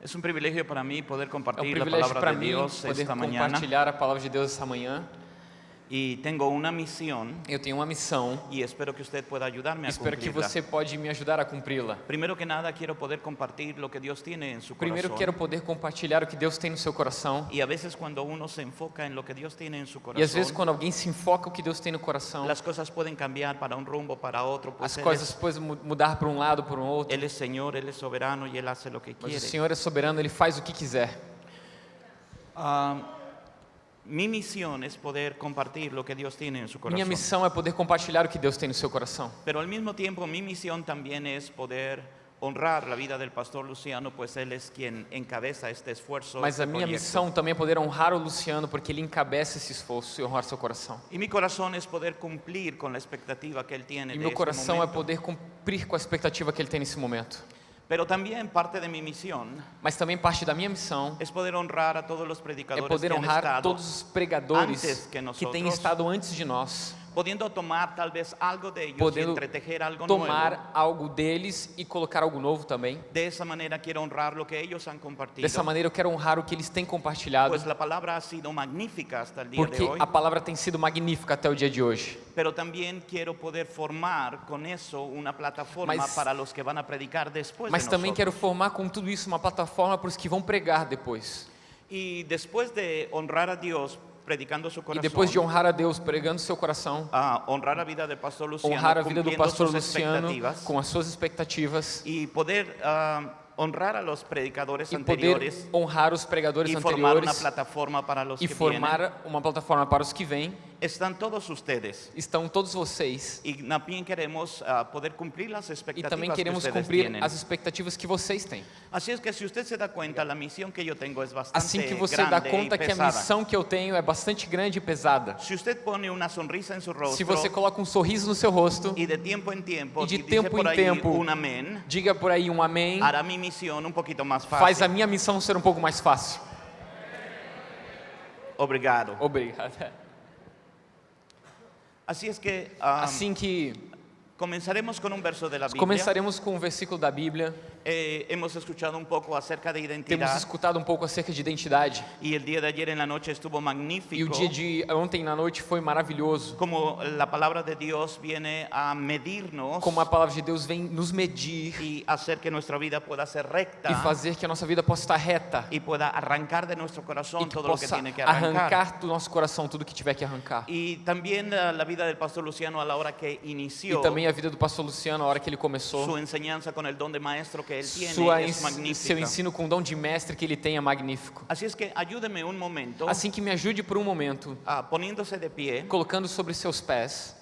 Es un privilegio para mí poder É um la privilégio palabra para de mim Dios poder esta mañana compartilhar a palavra de Deus essa manhã. Y tengo una misión Eu tenho uma missão y espero que usted pueda ayudarme a Espero que você pode me ajudar a cumpri-la. Primero que nada quiero poder compartir lo que Dios tiene en su Primeiro corazón. quero poder compartilhar o que Deus tem no seu coração. Y a veces cuando uno se enfoca en lo que Dios tiene en su E às vezes quando alguém se enfoca o que Deus tem no coração, las cosas pueden cambiar para un rumbo, para. Pues as coisas podem mu- mudar para um lado, para um outro. él es Señor, Él es soberano y Él hace lo que Mas o. Senhor é soberano, Ele faz o que quiser. Ah, mi misión es poder compartir lo que Dios tiene en su Minha corazón. missão é poder compartilhar o que Deus tem no seu coração. Pero al mismo tiempo mi misión también es poder honrar la vida del pastor Luciano, pues él es quien encabeza este esfuerzo. Mas este a minha missão também é poder honrar o Luciano, porque ele encabeça esse esforço e honrar seu coração. Y mi corazón es poder cumplir con la expectativa que él tiene E meu este coração é poder cumprir com a expectativa que ele tem nesse momento. Pero también parte de mi misión Mas também parte da minha missão es poder honrar a todos los é predicadores poder que han honrar todos os pregadores antes que que têm estado antes de nós, pudiendo tomar tal vez algo de ellos y podendo entretejer algo tomar nuevo. algo deles e colocar algo novo também. De esa manera quiero honrar lo que ellos han compartido. Dessa maneira eu quero honrar o que eles têm compartilhado, Pues la palabra ha sido magnífica hasta el día porque de hoy. a palavra tem sido magnífica até o dia de hoje. Pero también quiero poder formar con eso una plataforma Mas- para los que van a predicar después Mas de também quero formar com tudo isso uma plataforma para os que vão pregar depois. Y después de honrar a Dios predicando su E corazón, depois de honrar a Deus pregando seu coração, a honrar a vida del pastor Luciano, honrar a vida do pastor Luciano com as suas expectativas y poder ah, honrar a los predicadores e anteriores honrar os pregadores formar una anteriores plataforma para los e formar uma plataforma para os que vêm. Están todos ustedes. Estão todos vocês Y también queremos ah, poder cumplir las e expectativas também que queremos ustedes cumprir tienen. as expectativas que vocês têm. Así es que si usted se da cuenta, la misión que yo tengo es bastante Assim que você dá conta que a missão que eu tenho é bastante grande e pesada. Si usted pone una sonrisa en su rostro Se você coloca um sorriso no seu rosto, y de tiempo en tiempo E de tempo em tempo, un amén, diga por aí um amém, hará mi misión un poquito más faz fácil. a minha missão ser um pouco mais fácil. Obrigado. Obrigado. Así es que ah, Assim que comenzaremos con un verso de la Biblia. começaremos com um versículo da Bíblia. Eh, hemos escuchado un poco acerca de Temos identidad escutado um pouco acerca de identidade. y el día de ayer en la noche estuvo E o magnífico. dia de ontem na noite foi maravilhoso. Como la palabra de Dios viene a medirnos Como a palavra de Deus vem nos medir y hacer que nuestra vida pueda ser recta e fazer que a nossa vida possa estar reta y pueda arrancar de e corazón que todo lo que tiene que arrancar. arrancar do nosso coração tudo que tiver que arrancar. Y también eh, la vida del pastor Luciano a hora que E inició também a vida do pastor Luciano, a hora que ele começou, enseñanza con el don de maestro que él tiene sua es magnífica. seu ensino com o dom de mestre que ele tem é magnífico. Así es que ayúdeme un momento Assim que me ajude por um momento, ah, poniéndose de pie colocando sobre seus pés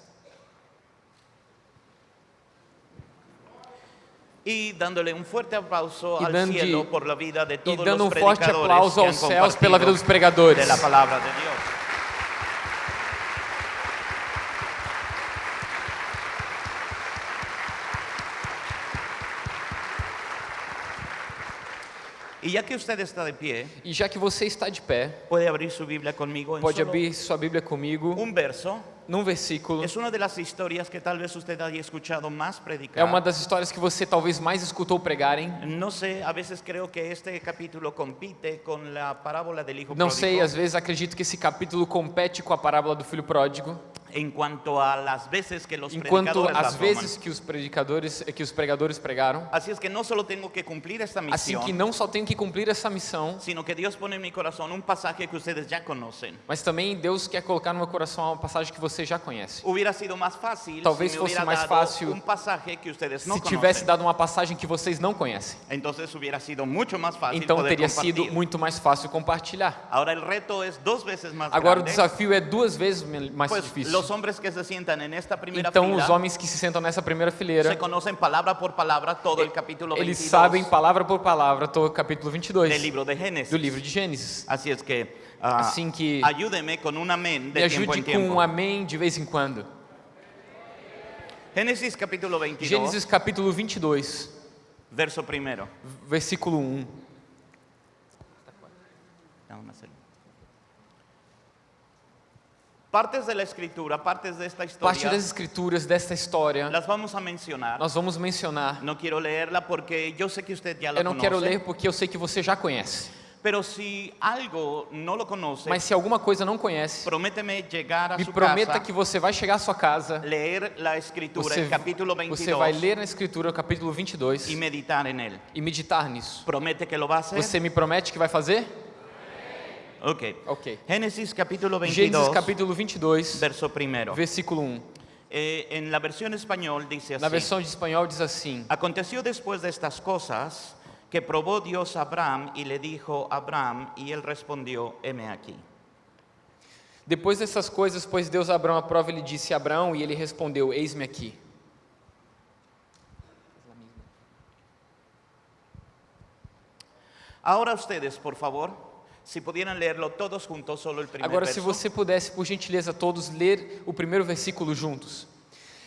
y dándole un fuerte aplauso Y al dando- cielo por la vida de e todos dando los um forte predicadores aplauso que han aos céus pela vida dos pregadores. de la palabra de Dios. Y ya que usted está de pie, E já que você está de pé, puede abrir su Biblia conmigo en pode abrir sua Bíblia comigo un verso. num versículo. Es una de las historias que tal vez usted haya escuchado más predicar. É uma das histórias que você talvez mais escutou pregarem. No sé, a veces creo que este capítulo compite con la parábola hijo Não pródigo sei, às vezes acredito que esse capítulo compete com a parábola do filho pródigo, en cuanto a las veces que los enquanto predicadores la as toman. vezes que os predicadores, que os pregadores pregaram. Así es que no solo tengo que cumplir esta Assim misión, que não só tenho que cumprir essa missão, sino que Dios pone en mi corazón un pasaje que ustedes ya conocen. mas também Deus quer colocar no meu coração uma passagem que você já conhece. Hubiera sido más fácil Talvez si me fosse hubiera mais dado fácil un pasaje que ustedes no Se tivesse conocen. dado uma passagem que vocês não conhecem, Entonces hubiera sido mucho más fácil então poder teria compartir. sido muito mais fácil compartilhar. Ahora el reto es dos veces más Agora o grande. desafio é duas vezes me- mais Pues difícil. los Então os homens que se sentam nessa primeira fileira, se conocen palabra por palabra todo el capítulo eles 22 sabem palavra por palavra todo o capítulo 22 del libro de Génesis. do livro de Gênesis. Así es que ah, Assim que ayúdeme con un amén de ajude en com tiempo. um amém de vez em quando. Génesis capítulo 22, Gênesis capítulo 22, verso primero. versículo 1. Partes de la escritura, partes de esta Parte das escrituras desta história las vamos a mencionar. nós vamos mencionar. No quiero leerla porque yo sé que usted ya la Eu não quero conoce. ler porque eu sei que você já conhece. Pero si algo no lo conoce, Mas se alguma coisa não conhece, prométeme llegar a me prometa casa, que você vai chegar à sua casa, leer la escritura, você, capítulo 22, você vai ler na escritura o capítulo 22 y meditar en él. e meditar nisso. ¿Promete que lo va a hacer? Você me promete que vai fazer? Ok. Ok. Génesis capítulo Gênesis 22, capítulo 22, verso primero. versículo 1. Eh, en la versión español dice Na así. versão de espanhol diz assim: Aconteció después de estas cosas que probó Dios a Abraham y le dijo a Abraham y él respondió, heme aquí. Depois dessas coisas, pôs Deus a Abraão à prova e lhe disse a Abraão, e ele respondeu: Eis-me aqui. Ahora ustedes, por favor, si pudieran leerlo todos juntos, solo el primer Agora, se verso. você pudesse, por gentileza, todos ler o primeiro versículo juntos.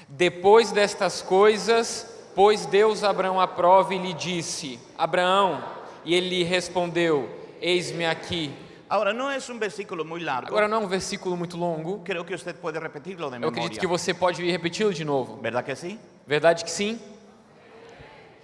Depois destas coisas, pôs Deus a Abraão à prova e lhe disse: Abraão, e ele lhe respondeu: Eis-me aqui. Ahora, no es un versículo muy largo. Agora, não é um versículo muito longo. Creo que usted puede repetirlo de Eu memoria. acredito que você pode repeti-lo de novo. ¿Verdad que sí? Verdade que sim?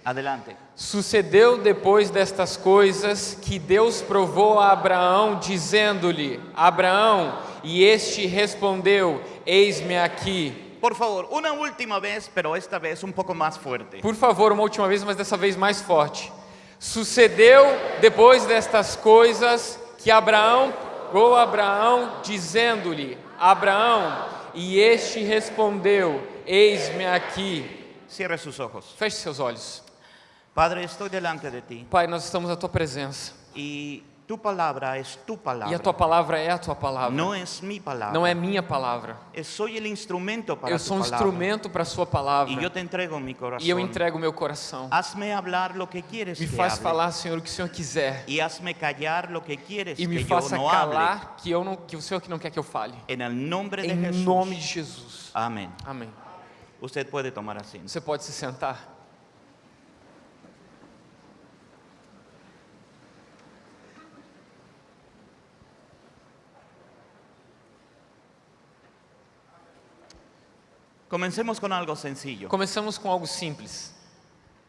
Adelante. Sucedeu depois destas coisas que Deus provou a Abraão, dizendo-lhe: Abraão, e este respondeu: Eis-me aqui. Por favor, una última vez, pero esta vez un poco más fuerte. Por favor, uma última vez, mas dessa vez mais forte. Sucedeu depois destas coisas que Abraão provou a Abraão, dizendo-lhe: Abraão, e este respondeu: Eis-me aqui. Feche seus olhos. Padre, estoy delante de ti Pai, nós estamos na tua presença. y tu palabra es tu palabra. E a tua palavra é a tua palavra. No es mi palabra. Não é minha palavra. Es- Soy el instrumento para Eu sou um instrumento para a sua palavra. Y yo te entrego mi corazón. E eu entrego o meu coração. Hazme hablar lo que quieres Me que faz hable. falar, Senhor, o que o Senhor quiser. Y hazme callar lo que quieres E me que faça no hable. calar que, eu não, que o Senhor que não quer que eu fale. En el nombre de Em Jesús. nome de Jesus. Amén. Amém. Usted puede tomar asiento. Você pode se sentar. Comencemos con algo sencillo. Começamos com algo simples.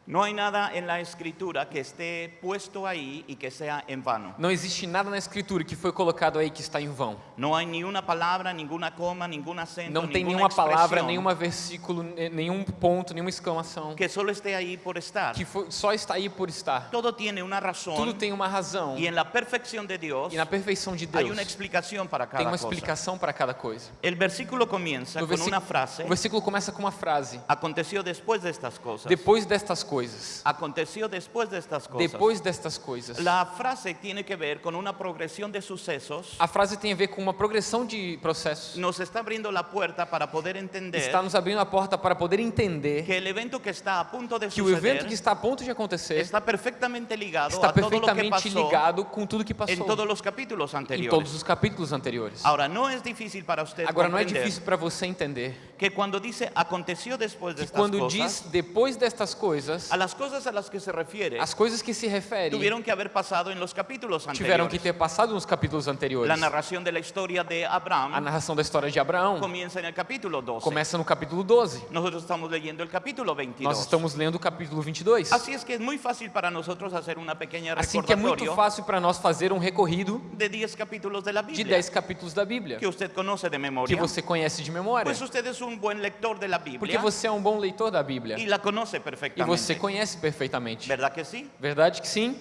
No hay nada en la escritura que esté puesto ahí y que sea en vano. Não existe nada na Escritura que foi colocado aí que está em vão. No hay ni una palabra, ninguna coma, ningún acento, Não tem nenhuma palavra, nenhuma versículo, ne- nenhum ponto, nenhuma exclamação que solo esté ahí por estar. que foi- só está aí por estar. Todo tiene una razón Tudo tem uma razão. y en la perfección de Dios E na perfeição de Deus una explicación para tem cada uma cosa. explicação para cada coisa. El versículo con versi- una frase. O versículo começa com uma frase: Aconteció después de estas cosas. Depois destas coisas. Aconteció después de estas cosas. Depois destas coisas. La frase tiene que ver con una progresión de sucesos. A frase tem a ver com uma progressão de processos. Nos está abriendo la puerta para poder entender Está nos abrindo a porta para poder entender que el evento que está a punto de que o evento suceder que está a ponto de acontecer está perfectamente ligado está a que perfeitamente ligado com tudo que passou todos los capítulos em anteriores. todos os capítulos anteriores. Ahora, no es difícil para usted Agora não é difícil para você entender que cuando dice aconteció después de que quando cosas, diz depois destas coisas, a las cosas a las que se refiere as coisas que se refere tuvieron que haber pasado en los capítulos tiveram que anteriores. ter passado nos capítulos anteriores. La narración de la historia de A Abraham narração da história de Abraão comienza en el capítulo 12. começa no capítulo 12. Nosotros estamos leyendo el capítulo 22. Nós estamos lendo o capítulo 22. Así es que es muy fácil para nosotros hacer una pequeña Assim que é muito fácil para nós fazer um recorrido de 10 capítulos de la de Biblia 10 capítulos da Bíblia, que usted conoce de que memoria. você conhece de memória, Pues usted es un buen lector de la porque você é um bom leitor da Bíblia y la conoce e perfectamente. você conhece perfeitamente. ¿Verdad que sí? Verdade que sim?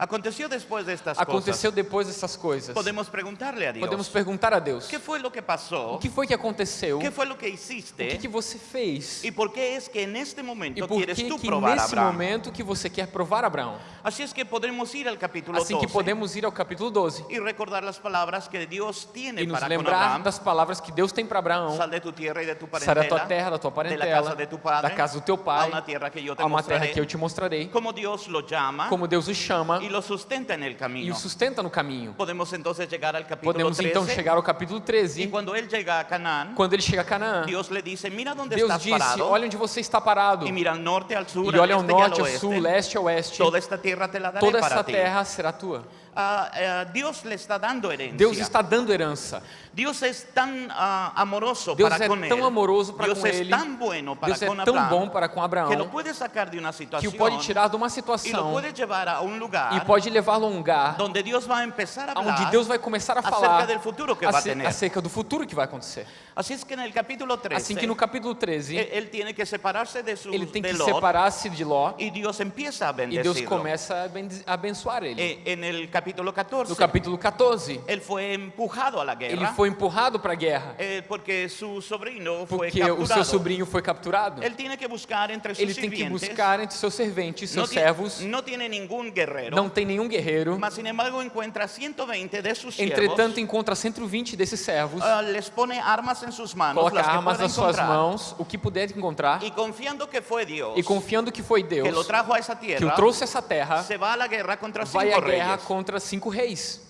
Aconteció después de estas Aconteceu depois dessas coisas. Podemos preguntarle a Dios. Podemos perguntar a Deus: ¿Qué fue lo que pasó? o que foi que aconteceu? ¿Qué fue lo que O que, hiciste? que você fez? ¿Y por qué es que en este E momento por que, que a nesse Abraham? momento que você quer provar Abraão? Así es que podremos ir al capítulo Assim que 12 podemos ir ao capítulo 12 y recordar las palabras que Dios tiene e nos para con lembrar das palavras que Deus tem para Abraão. Sal de tu tierra y de tu Sai da tua parentela, terra, da tua parentela, casa de tu padre, da casa do teu pai, que a uma terra que eu te mostrarei. Como Dios lo llama Como Deus o chama lo sustenta en el e camino. o sustenta no caminho. Podemos entonces llegar al capítulo Podemos 13 então chegar ao capítulo y 13, cuando él llega a Canaán, quando ele chega a Canaã. Dios le dice, mira dónde Deus estás disse: parado Olha onde você está parado. y mira al norte, al sur, E olha ao norte, ao sul, leste, ao oeste. Toda esta te la daré Toda ti. terra será tua. Ah, eh, Dios le está dando herencia. Deus está dando herança. Dios es tan ah, amoroso Deus para é él. tão amoroso para Dios com es ele. tan bueno para Deus é tão Abraham bom para com que lo Abraão puede sacar de una que situación o pode tirar de uma situação puede llevar a un lugar e pode levá-lo a um lugar donde Dios va a empezar a hablar onde Deus vai começar a acerca falar del futuro que va a ace- tener. acerca do futuro que vai acontecer. Es que el capítulo 13 Assim que no capítulo él, 13, él tiene que separarse de, sus, ele tem que separar-se de Ló a e Deus começa a abençoar ele. El capítulo 14 No capítulo 14, él fue empujado a la ele guerra foi empurrado para a guerra. eh, porque su sobrino fue porque o seu capturado. sobrinho foi capturado. Él tiene que buscar entre sus Ele tem que buscar entre seus serventes, seus ti- servos. no tiene ningún guerrero, Não tem nenhum guerreiro. mas sin embargo encuentra 120 de sus Entretanto, siervos, encontra 120 desses servos, ah, les pone armas en sus manos, coloca armas nas suas mãos, o que puder encontrar, y confiando que fue Dios e confiando que foi Deus que o trouxe a essa terra, se va a la guerra contra vai cinco à guerra contra cinco reis.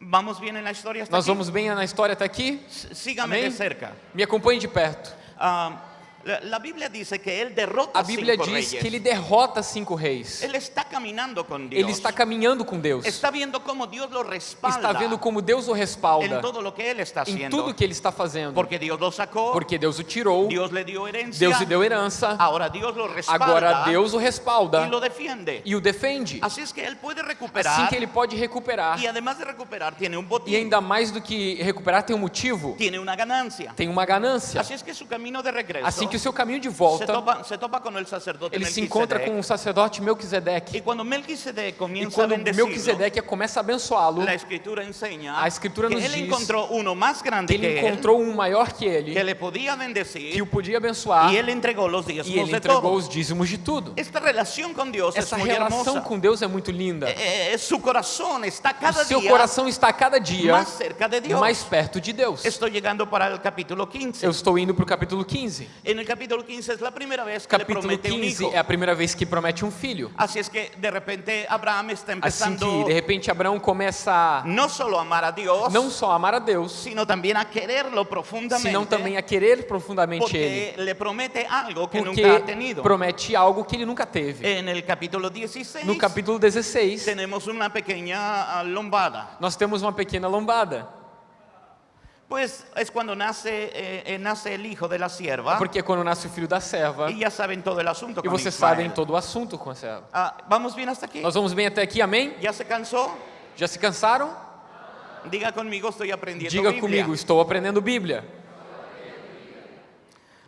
Vamos la historia hasta Nós aquí? vamos bem na história até aqui? S- Sígame Amém? de cerca. Me acompanhe de perto. Ah, la, Biblia dice que él derrota A Bíblia cinco diz reyes. que ele derrota cinco reis. Él está caminando con Dios. Ele está caminhando com Deus. Está viendo cómo Dios lo respalda Está vendo como Deus o respalda en todo lo que él está em haciendo. tudo que ele está fazendo. Porque Dios lo sacó, Porque Deus o tirou, Dios le dio herencia, Deus lhe deu herança, ahora Dios lo respalda agora Deus o respalda y lo defiende. e o defende. Así es que él puede recuperar Assim que ele pode recuperar. y además de recuperar tiene un botín, E ainda mais do que recuperar, tem um motivo, tiene una ganancia. tem uma ganância. Así es que su camino de regreso Assim que o seu caminho de se, volta, topa, se topa el sacerdote ele se encontra com o sacerdote Melquisedeque. E comienza a quando bendecirlo, Melquisedeque começa a abençoá-lo, la escritura enseña A escritura que nos él diz encontró uno más grande ele que él, encontrou um maior que que ele, le podía que bendecir o podia abençoar, y él entregó los e diezmos ele entregou os dízimos de tudo. Esta relación con Dios Essa es muy relação hermosa. com Deus é muito linda. Eh, eh, su corazón está O cada seu día coração está a cada dia más cerca de Dios. mais perto de Deus. Estoy llegando para el capítulo 15. Eu estou indo para o capítulo 15. En el capítulo 15 es la primera vez que le Capítulo promete un 15 hijo. é a primeira vez que promete um filho. Así es que de repente Abraham está Assim empezando que, de repente, Abraão começa a no solo a amar a Dios, não só amar a Deus, sino también a quererlo profundamente. senão também a querer profundamente Ele. porque le promete algo que Porque nunca ha tenido. promete algo que ele nunca teve. En el capítulo 16 No capítulo 16, tenemos una pequeña ah, lombada. nós temos uma pequena lombada. Pues es cuando nace, eh, eh, nace el hijo de la sierva Porque é quando nasce o filho da serva, y ya saben todo el asunto e vocês Ismael. sabem todo o assunto com a serva. Ah, ¿Vamos bien hasta aquí? Nós vamos bem até aqui, amém? ¿Ya se cansó? Já se cansaram? Diga conmigo, estoy aprendiendo Diga Biblia. comigo, estou aprendendo Bíblia.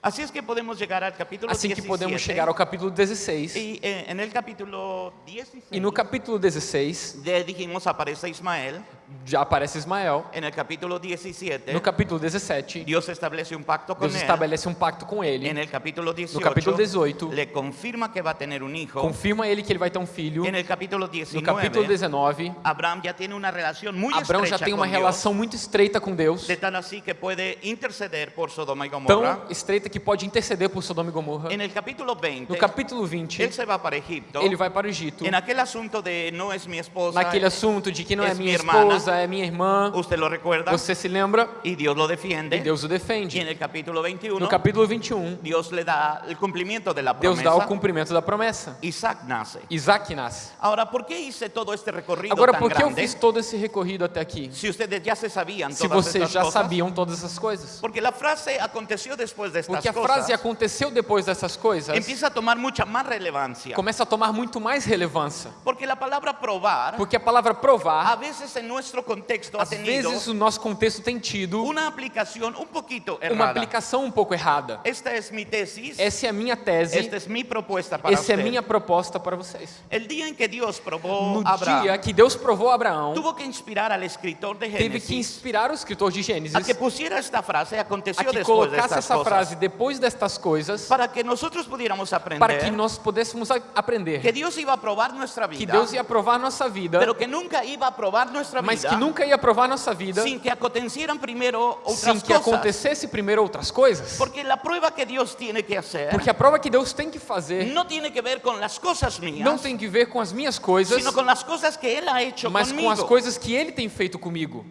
Así es que podemos llegar al capítulo Assim que 17. podemos chegar ao capítulo 16. Y eh, en el capítulo 16, E no capítulo 16, ya dijimos, aparece Ismael. Já aparece Ismael. En el capítulo 17, No capítulo 17, Dios establece un pacto con Deus él. estabelece um pacto com ele. En el capítulo 18, capítulo 18, le confirma que va a tener un hijo. Confirma ele que ele vai ter um filho. En el capítulo No 19, capítulo 19, Abraham ya tiene una relación muy Abraão já tem uma relação muito estreita com Deus. de tal así que puede interceder por Sodoma y Gomorra. Tão estreita que pode interceder por Sodoma e Gomorra. En el capítulo 20, No capítulo 20, él se va para Egipto. ele vai para o Egito. En aquel asunto de no es mi esposa, Naquele assunto de que não é minha hermana. Esposa, é minha irmã. usted lo recuerda, Você se lembra? y Dios lo defiende. E Deus o defende. en el capítulo 21, No capítulo 21, Dios le da el cumplimiento de la Deus dá o cumprimento da promessa. Isaac nace. Isaac nasce. Ahora, ¿por qué hice todo este recorrido Agora, por que eu fiz todo esse recorrido até aqui? Si ustedes ya se sabían Se vocês já sabiam todas essas coisas. Porque la frase aconteció después de estas Porque a frase aconteceu depois dessas coisas empieza a tomar mucha más relevancia. começa a tomar muito mais relevância. Porque la palabra probar, Porque a palavra a provar, veces en nuestro contexto ha às tenido vezes o nosso contexto tem tido una aplicación un poquito uma errada. aplicação um pouco errada. Esta es mi tesis, Essa é a minha tese, esta es mi propuesta para essa é a usted. minha proposta para vocês. El día en que Dios probó No a Abraham, dia que Deus provou Abraão, tuvo que inspirar al escritor de teve que Génesis inspirar o escritor de Gênesis a que pusiera esta frase, a aconteció que después de colocasse estas essa cosas, frase depois destas coisas, para que nosotros pudiéramos aprender para que nós pudéssemos a- que aprender Dios iba a probar nuestra que vida, Deus ia provar nossa vida, pero que nunca iba a probar nuestra mas vida que nunca ia provar nossa vida sin que acontecieran primero otras sem que acontecesse primeiro outras coisas. Porque la prueba que Dios tiene que hacer Porque a prova que Deus tem que fazer no tiene que ver con las cosas mías, não tem que ver com as minhas coisas, sino con las cosas que Él ha hecho mas conmigo. com as coisas que Ele tem feito comigo.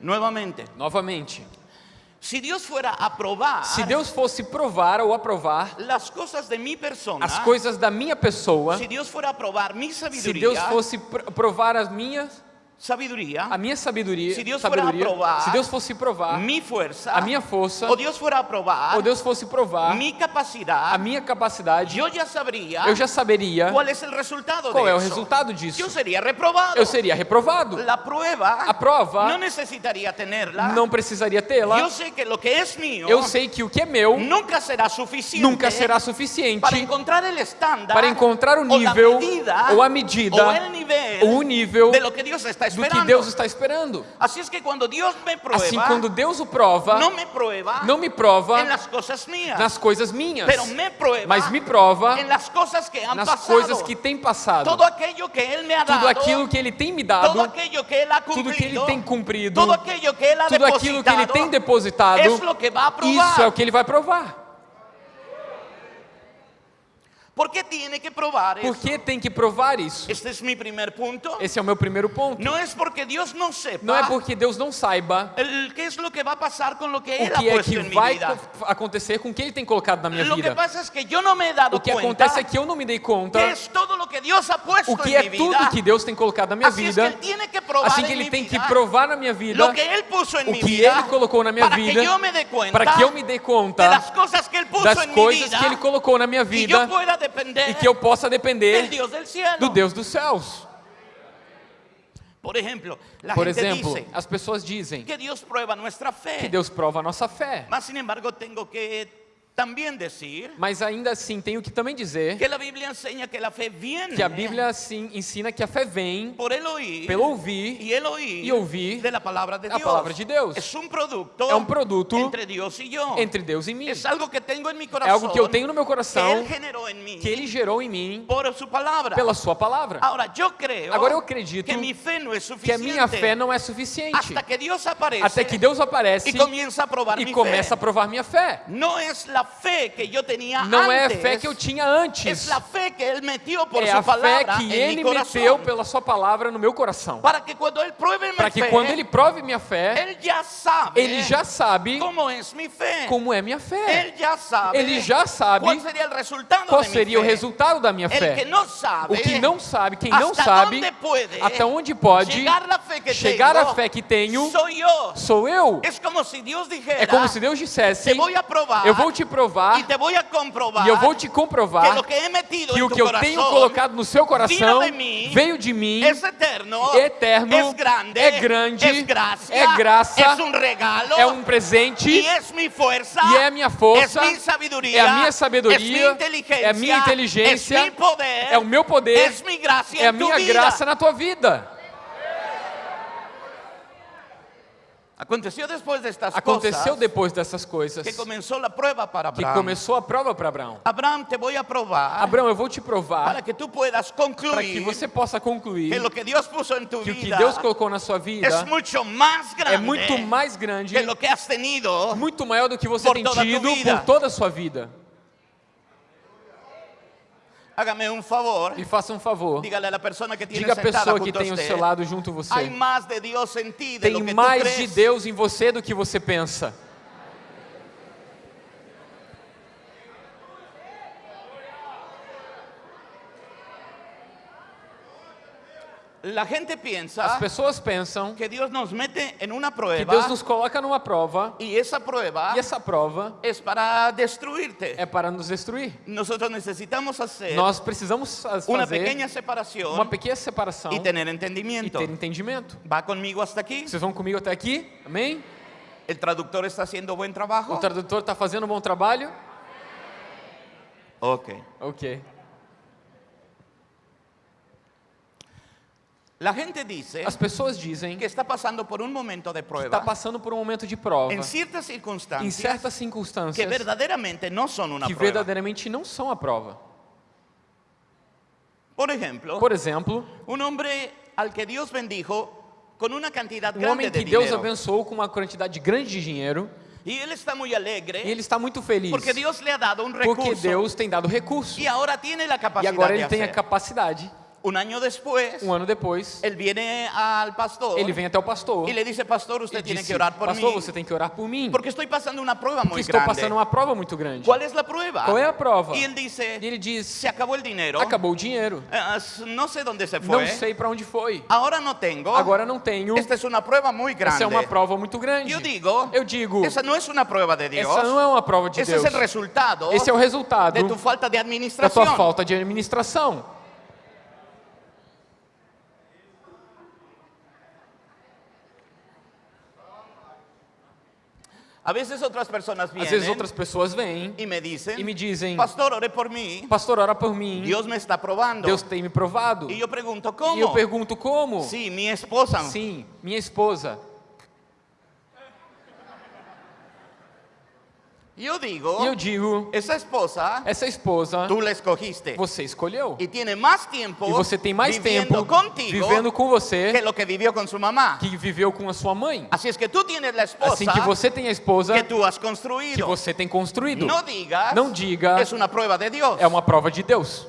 Nuevamente, Novamente, Si Dios fuera Se Deus fosse provar ou aprovar las cosas de persona, as coisas da minha pessoa, se Deus fosse pr- provar as minhas, sabiduría, a minha sabedoria, Se Deus for a sabedoria, provar se Deus fosse provar mi fuerza, a minha força, o Dios fuera a probar ou Deus fosse provar mi capacidad, a minha capacidade, yo ya sabría eu já saberia cuál es el resultado qual de é o resultado disso. Yo sería reprobado. Eu seria reprovado. La prueba A prova no necesitaría tenerla. não precisaria tê-la. Yo sé que lo que es mío Eu sei que o que é meu nunca será suficiente nunca será suficiente para encontrar el estándar para encontrar o o la nível medida, ou a medida o el nivel ou o nível de lo que Dios está do esperando. que Deus está esperando. Así es que cuando Dios me prueba, Assim, quando Deus o prova, no me prueba não me prova en las cosas mías, nas coisas minhas, me prueba mas me prova en las cosas que han nas pasado. coisas que tem passado. todo aquello que Él me ha Tudo dado, aquilo que Ele tem me dado, aquello que Él ha tudo que Ele cumplido, tem cumprido, todo aquello que ha tudo aquilo que Ele tem depositado, isso é o que Ele vai provar. ¿Por qué tiene que probar Por eso? que tem que provar isso? Este es mi primer punto. Esse é o meu primeiro ponto. No es porque Dios no sepa Não é porque Deus não saiba el- qué es lo que va a pasar con lo que Él o que é que vai acontecer com o que Ele tem colocado na minha que vida. es que yo no me he dado O que acontece é que eu não me dei conta que todo lo que Dios ha puesto o que é tudo que Deus tem colocado na minha que vida. Que Assim que Ele tem que provar na minha vida lo que Él puso o que Ele colocou na minha para vida que yo me dé cuenta para que eu me dê conta que das coisas que Ele colocou na minha vida depender e que eu possa depender do Deus dos céus. Por ejemplo, la Por exemplo, as pessoas dizem que Dios prueba nuestra fe. que Deus prova a nossa fé. Mas, sin embargo, tengo que también decir Mas ainda assim, tenho que também dizer que la Biblia enseña que la fe viene que a Bíblia assim, ensina que a fé vem por oír pelo ouvir y el oír y ouvir de la palabra de a Dios. palavra de Deus. Es un producto, É um produto entre Dios y yo. entre Deus e mim. es algo que tengo en mi É algo que eu tenho no meu que coração, generó en mí que Ele gerou em mim por su palabra. pela Sua palavra. Ahora, yo creo Agora eu acredito que mi fe no es Que a suficiente minha fé não é suficiente. hasta que Dios aparece Até que Deus aparece y comienza a probar e mi começa a fe. provar minha fé. No es la fe que yo tenía Não é a fé que eu tinha Es antes. la fe que Él metió por É su a fé palabra que Ele meteu pela Sua palavra no meu coração. Para que cuando Él pruebe mi Para que quando Ele prove minha fé, Él ya sabe Ele já sabe cómo es mi fe. como é minha fé. Él ya sabe Ele já sabe cuál sería el resultado Qual seria o resultado da minha que fé. no sabe O que não sabe, quem não sabe, puede até onde pode chegar la fe que a fé que tenho, soy yo. sou eu. Es como si Dios dijera, É como se Deus dissesse: a Eu vou te provar e eu vou te comprovar que que o que eu corazón tenho colocado no seu coração de mim, veio de mim, es eterno, eterno, es grande, é grande, es gracia, é graça, un regalo, é um presente y es mi fuerza, e é a minha força, es mi sabiduría, é a minha sabedoria, é a minha inteligência, mi poder, é o meu poder, mi gracia é a minha vida. graça na tua vida. Aconteció después de estas Aconteceu cosas depois dessas coisas que comenzó la prueba para que Abraham. começou a prova para Abraão. Abraham, te voy a probar Abraão, eu vou te provar para que tú puedas para que concluir você possa concluir que lo que Dios puso en tu que o que vida Deus colocou na sua vida mucho más grande é muito mais grande, que lo que has tenido. muito maior do que você tem a tua tido vida. por toda a sua vida. Hágame un favor, Me faça um favor. dígale a la persona que Diga pessoa que tem usted, seu lado junto você. Tem mais de Deus em você do que você pensa. La gente piensa As pessoas pensam que Dios nos mete en una que prueba Deus nos coloca numa prova y esa prueba e essa prova es para destruirte. é para nos destruir. Nosotros necesitamos hacer Nós precisamos fazer pequeña separación uma pequena separação y tener e entendimiento. ter entendimento. ¿Va conmigo hasta aquí? Vocês vão comigo até aqui? Amém? ¿El traductor está haciendo buen O trabajo? tradutor está fazendo um bom trabalho? Ok. Ok. La gente dice As pessoas dizem que está pasando por un momento de que prueba está passando por um momento de prova en ciertas em circunstancias certas que circunstâncias verdaderamente no son una que prueba. verdadeiramente não são a prova. Por ejemplo, Por exemplo, un hombre al que Dios bendijo con una cantidad um grande homem de que Deus dinero abençoou com uma quantidade grande de dinheiro y él está muy e alegre ele está muito feliz porque Dios le ha dado un porque recurso Deus tem dado recurso y ahora tiene la e capacidad agora de ele tem a hacer. capacidade. Un año después, Um ano depois, él viene al pastor ele vem até o pastor y le dice, pastor, e usted tiene disse, que orar por pastor, mí, você tem que orar por mim, porque estoy pasando una prueba porque muy estou grande. passando uma prova muito grande. ¿Cuál es la prueba? Qual é a prova? Y él dice, E ele diz, se acabó el dinero, acabou o dinheiro, no sé dónde se não fue, sei para onde foi, ahora no tengo, agora não tenho, esta es una prueba muy grande. essa é uma prova muito grande. Yo digo, Eu digo, esa no es una prueba de Dios, essa não é uma prova de Deus, es el resultado esse é o resultado de tu falta de da administración. tua falta de administração. A veces otras personas Às vienen vezes outras pessoas vêm y me dicen, e me dizem, pastor, ore por mí, pastor, ora por mim, Dios me está probando. Deus tem me provado. Y yo pregunto, E ¿cómo? eu pergunto como? Sí, mi esposa. Sim, minha esposa. Yo digo, E eu digo, esa esposa, essa esposa tú la escogiste. você escolheu. Y tiene más tiempo E você tem mais tempo contigo vivendo com que você lo que vivió con su mamá. que viveu com a sua mãe. Es que tienes la esposa Assim que você tem a esposa que tú has que construido. você tem construído. Digas, Não diga, es una prueba de Dios. é uma prova de Deus.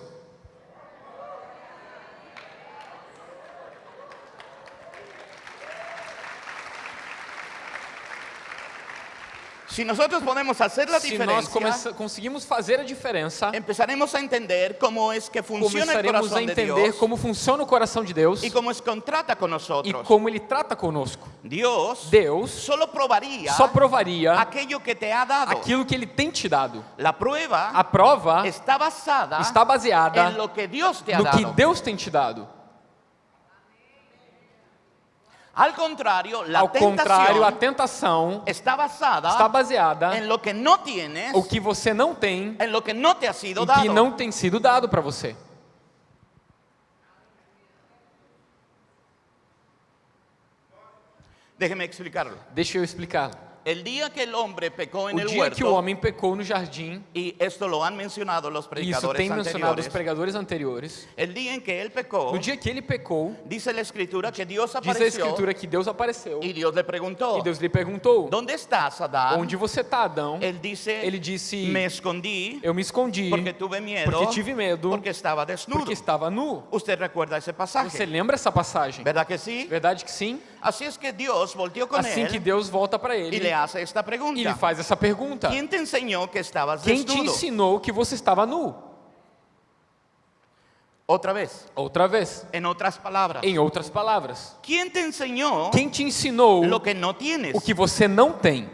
Si nosotros podemos hacer la Se nós diferencia, conseguimos fazer a diferença, empezaremos a entender cómo es que funciona el começaremos a corazón de entender Dios como funciona o coração de Deus y cómo es que trata con e nosotros. como Ele trata conosco. Dios Deus solo probaría só provaria aquello que te ha dado. aquilo que Ele tem te dado. La prueba A prova está basada está baseada en lo que Dios te ha no dado. que Deus tem te dado. Al contrario, la Ao contrário, a tentación tentação está basada está baseada en lo que no tienes, o que você não tem en lo que no te ha sido e dado. que não tem sido dado para você. Déjeme explicarlo. Deixa eu explicar. El día que el hombre pecó en O el dia que o huerto, homem pecou no jardim, y esto lo han mencionado los e isso predicadores tem mencionado os pregadores anteriores, el día en que él pecó, no dia que ele pecou, dice la escritura que Dios diz a escritura que Deus apareceu y Dios le preguntó, e Deus lhe perguntou: ¿dónde estás, Adán? Onde você está, Adão? Él dice, Ele disse: me escondí Eu me escondi porque tuve miedo, porque tive medo, porque estaba desnudo. porque estava nu. Usted recuerda ese pasaje, Você lembra essa passagem? ¿verdad que sí? Verdade que sim? Así es que Dios volteó con Assim que él Deus volta para ele le hace esta e pregunta. lhe faz essa pergunta: ¿Quién te enseñó que estabas Quem te ensinou que você estava nu? Otra vez, Outra vez, en otras palabras. em outras palavras, ¿Quién te enseñó quem te ensinou lo que no tienes? o que você não tem?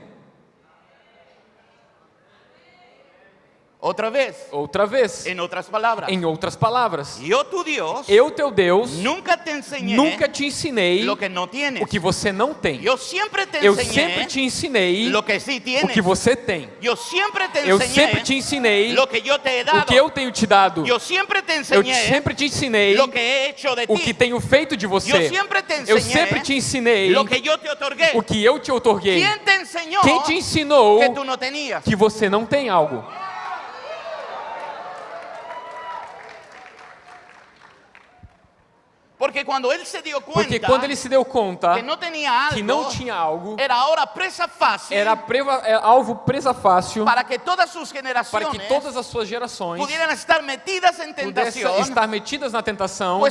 Otra vez, Outra vez, en otras palabras. em outras palavras, tu Dios, eu, teu Deus, nunca te enseñé nunca te ensinei que o que você não tem. Yo siempre te Eu sempre te ensinei que sí o que você tem. Yo siempre te Eu enseñé sempre te ensinei lo que yo te o que eu tenho te dado. Yo siempre te Eu enseñé sempre te ensinei lo que he o que tenho feito de você. siempre te Eu enseñé sempre te ensinei lo que yo te otorgué. o que eu te otorguei. ¿Quién te enseñó Quem te ensinou que que você não tem algo? Porque cuando él se dio Porque cuenta quando ele se deu conta que no tenía algo, que não tinha algo, era ahora presa fácil era preva- é, alvo presa fácil para que todas sus para generaciones que todas as suas gerações pudieran estar metidas pudessem tentación, estar metidas na tentação,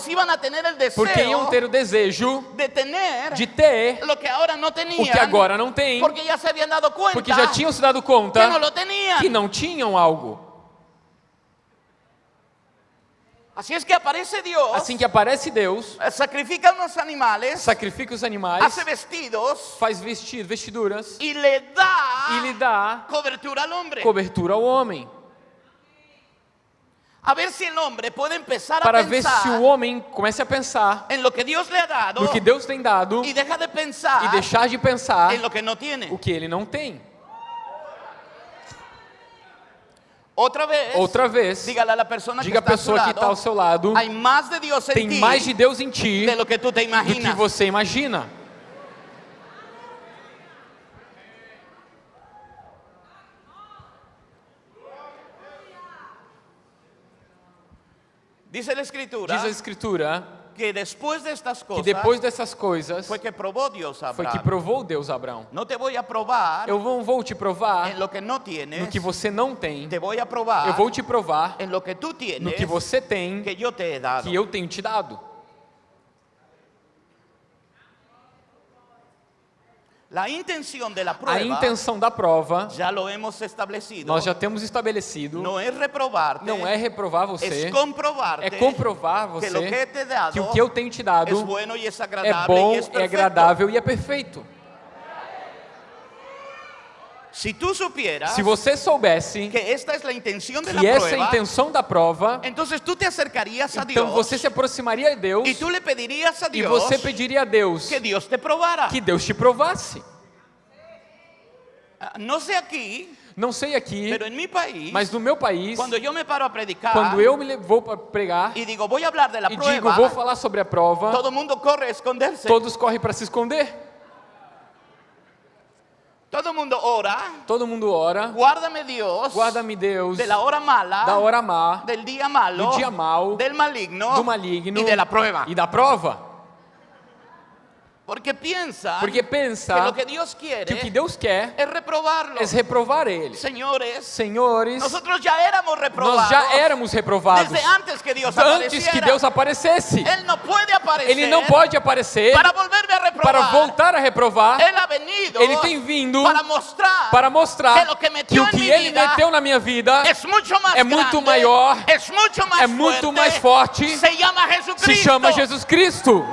tener el deseo porque iam ter o desejo de tener de ter lo que ahora no o tenían, que agora não tem, porque ya se habían dado cuenta porque já tinham se dado que conta lo tenían. que não tinham algo. Así es que aparece Dios, Assim que aparece Deus, eh, sacrifica unos animales, sacrifica os animais, hace vestidos faz vestir, vestiduras y le da e lhe dá cobertura al hombre. cobertura ao homem, A ver si el hombre puede empezar para a ver se o homem comece a pensar en lo que Dios le ha dado no que Deus tem dado y deja de pensar e deixar de pensar en lo que no tiene. o que ele não tem. Otra vez, Outra vez, dígale a la persona diga a que está a pessoa que está ao seu lado, de tem mais de Deus em ti de que tú te do que imaginas. você imagina. Dice la escritura Diz a Escritura que después de estas que depois dessas coisas fue que probó Dios a foi que provou Deus Abraão. No te voy a probar Eu não vou te provar en lo que no no tienes, que você não tem. te voy a probar Eu vou te provar en lo que no tienes que você tem que yo te he dado. que eu tenho te dado. La intención de la A intenção da prova ya lo hemos establecido. nós já temos estabelecido. no es reprobarte, Não é reprovar você, é comprovar que lo que você he dado que o que eu tenho te dado é bom, es é agradável e é perfeito. Si tú supieras Se você soubesse que esta es la intención de la que essa é a intenção da prova, entonces tú te acercarías a então Dios você se aproximaria de Deus y tú le pedirías a e Dios você pediria a Deus que Dios te probara. que Deus te provasse. Ah, Não sei aqui, pero en mi país, mas no meu país, cuando yo me paro a predicar quando eu me vou para pregar a e digo vou falar sobre a prova, todo mundo corre a esconderse. todos correm para se esconder. Todo el mundo ora, Todo mundo ora, guárdame Dios. Guarda-me Deus. De la hora mala, da hora má, del día malo, do dia mau, del maligno, do maligno de la prueba. e da prova. Porque piensa Porque que pensa lo que Dios quiere que o que Deus quer es reprobarlo. é reprovar ele. Señores, Senhores, nosotros ya éramos reprobados nós já éramos reprovados desde antes que Dios antes que Deus aparecesse. Él no puede aparecer Ele não pode aparecer para a reprobar. para voltar a reprovar. Ha venido Ele tem vindo para mostrar para mostrar que que que o que ele vida meteu na minha vida es mucho más é muito grande, maior, es mucho más é muito mais forte, se llama Jesucristo. se chama Jesus Cristo.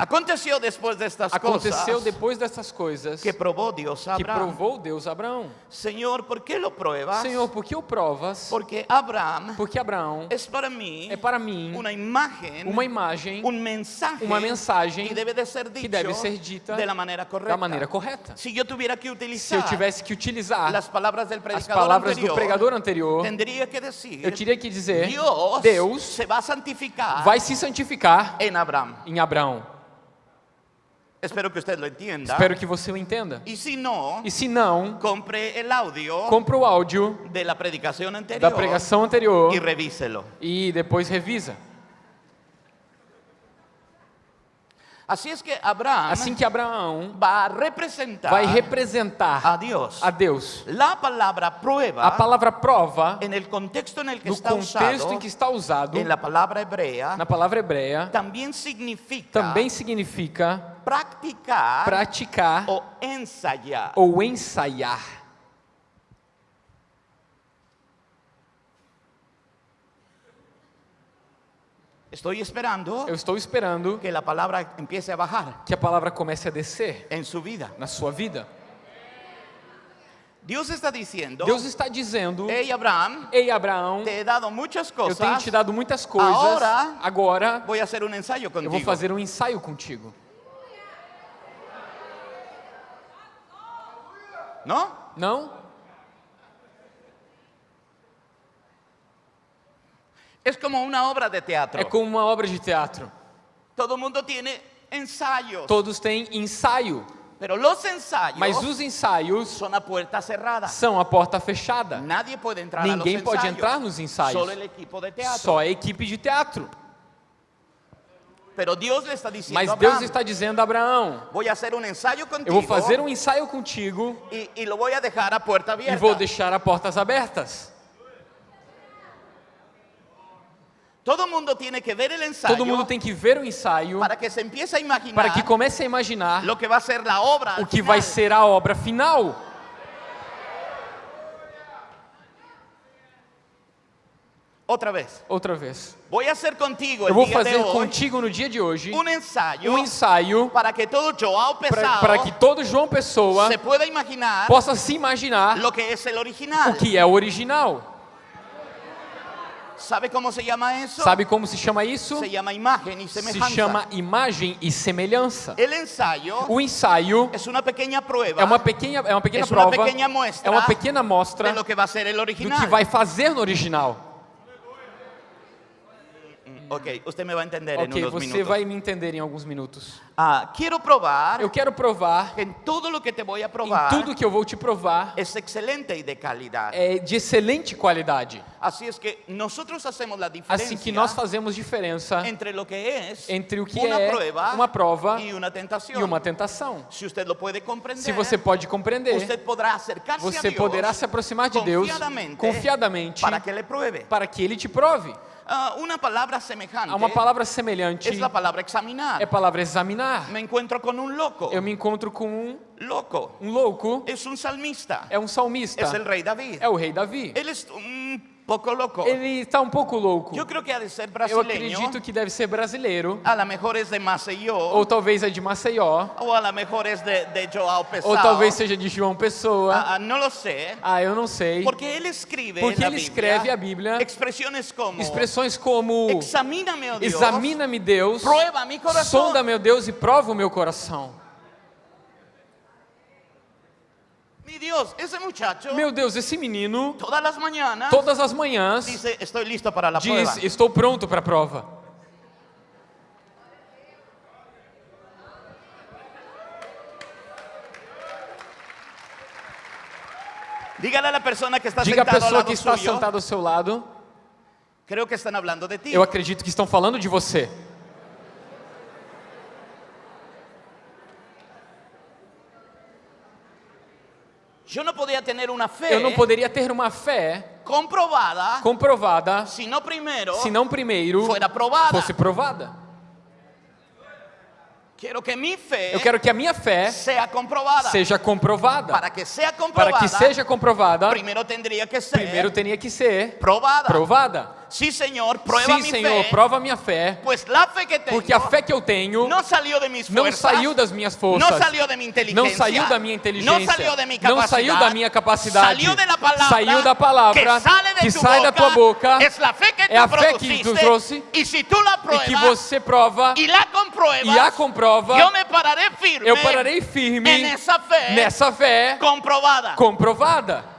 Aconteció después de estas Aconteceu cosas depois dessas coisas que probó Dios a que Abraham. provou Deus Abraão. Señor, ¿por qué lo pruebas? Senhor, por que o provas? Porque Abraham Porque Abraão es para mí é para mim una imagen, uma imagem un mensaje uma mensagem que debe de ser dicho que deve ser dita de la manera correcta. da maneira correta. Si yo tuviera que Se utilizar eu tivesse que utilizar las palabras del as predicador palavras anterior, do pregador anterior, que decir, eu teria que dizer: Dios, Deus se va a santificar vai se santificar en Abraham. em Abraão. Espero que usted lo entienda. Espero que você o entenda. Y si no, E se não, compre el audio compra o áudio la predicación anterior da pregação anterior revíselo. e depois revisa. Es que Abraham Assim que Abraão va a representar vai representar a Dios. a Deus. La prueba, A palavra prova, en el contexto en el que no está contexto usado, em que está usado, en la palabra hebrea, na palavra hebreia, también significa também significa practicar praticar o ensayar. ou ensaiar. Estoy esperando Eu estou esperando que la palabra empiece a bajar que a palavra comece a descer en su vida. na sua vida. Dios está diciendo, Deus está dizendo: hey Abraham, Ei, Abraão, te he dado muchas eu tenho cosas, te dado muitas coisas. Agora, Agora voy a hacer un ensayo eu contigo. vou fazer um ensaio contigo. ¿No? Não? Es como una obra de teatro. É como uma obra de teatro. Todo mundo tiene ensayos, Todos têm ensaio, pero los ensayos mas os ensaios son a puerta cerrada. são a porta fechada. Nadie puede entrar Ninguém pode ensayos. entrar nos ensaios. Só a equipe de teatro. Pero Dios le está diciendo Mas Deus está dizendo a Abraão: voy a hacer un ensayo contigo Eu vou fazer um ensaio contigo y, y lo voy a dejar a puerta e abierta. vou deixar a portas abertas. Todo mundo tiene que ver el ensayo Todo mundo tem que ver o ensaio para que se empiece a imaginar para que comece a imaginar o que vai ser a obra final. Otra vez. Outra vez. Voy a hacer contigo Eu vou fazer contigo no dia de hoje un ensayo um ensaio para que todo Joao pesado para que todo João Pessoa se pueda imaginar possa se imaginar lo que es el original. o que é o original. ¿Sabe cómo se llama eso? Sabe como se chama isso? Se llama imagen y Se semejanza. chama imagem e semelhança. El ensayo O ensaio es una pequeña prueba é uma pequena, é uma pequena Es uma prova, pequena é uma pequena mostra do que vai fazer no original. Ok, usted me va a entender en Ok, unos você minutos. vai me entender em alguns minutos. Ah, quiero probar Eu quero provar que en todo lo que te voy a em tudo que eu vou te provar es excelente y de calidad. é de excelente qualidade. Así es que nosotros hacemos la diferencia Assim que nós fazemos diferença entre lo que es entre o que una é prueba uma prova y una tentación. e uma tentação. Si usted lo puede comprender, Se você pode compreender, usted podrá acercarse a você Dios poderá se aproximar de Deus confiadamente confiadamente para que le pruebe. para que Ele te prove. Ah, una palabra semejante Há uma palavra semelhante, es la palabra examinar. é a palavra examinar. Me encuentro con un loco. Eu me encontro com um, Loco. um louco, Es un salmista. é um salmista, Es el rey David. é o rei Davi. Él es un poco loco. Ele está um pouco louco. Yo creo que ha de ser Eu brasileño. acredito que deve ser brasileiro, A lo mejor es de Maceió. ou talvez é de Maceió, O a lo mejor es de, de Joao Pessoa. ou talvez seja de João Pessoa. Ah, ah, no lo sé. Ah, eu não sei. Porque él escribe Porque la ele escreve a Bíblia expresiones como expressões como Examíname, oh Dios, examina-me Deus, prueba mi corazón. sonda meu Deus e prova o meu coração. Mi Dios, ese muchacho Meu Deus, esse menino, todas as manhãs, diz: Estou pronto para a prova. Dígale a la persona que está Diga sentada al pessoa lado que está sentada ao seu lado: creo que están hablando de ti. Eu acredito que estão falando de você. Yo no podía tener una fe Eu não poderia ter uma fé comprobada comprovada si no primero se não primeiro fuera probada. fosse provada. Quiero que mi fe Eu quero que a minha fé sea comprobada. seja comprovada. Para que sea comprobada, Para que seja comprovada, primero tendría que ser primeiro teria que ser probada. provada. Sí, prueba Sim, mi Senhor, fe. prova a minha fé, Pues la fe que tengo porque a fé que eu tenho no salió de mis não fuerzas, saiu das minhas forças, no salió de mi inteligencia, não saiu da minha inteligência, não saiu da minha capacidade, salió de la palabra saiu da palavra que, sale de que tu sai boca, da tua boca, é a fé que tu trouxe, y si tú la e pruebas que você prova y la compruebas, e a comprova, yo me pararé firme eu pararei firme en esa fe nessa fé comprobada. comprovada.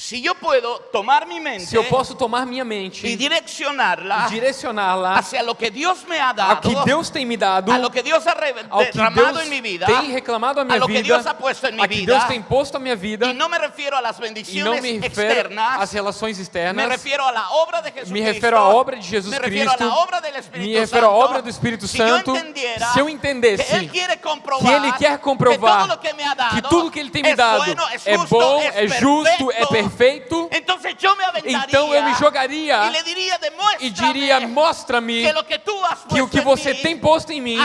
Si yo puedo tomar mi mente Se eu posso tomar minha mente e direccionarla direcioná-la hacia lo que Dios me ha dado, ao que Deus tem me dado, a lo que Dios ha ao que Deus en mi vida, tem reclamado a minha a lo que vida, Dios ha puesto en mi a que vida, Deus tem posto a minha vida, y no me refiero a las e não bendiciones me refiro externas, às relações me externas, refiero a la obra de Jesucristo, me refiro à obra de Jesus me Cristo, a la obra del Espíritu me refiro à obra do Espírito si Santo. Se eu entendesse que comprovar que Ele quer comprovar que me tudo que Ele tem me dado é justo, bom, é justo, é perfeito, Aventaría então eu me jogaria e diria: mostra-me que o que você tem posto em mim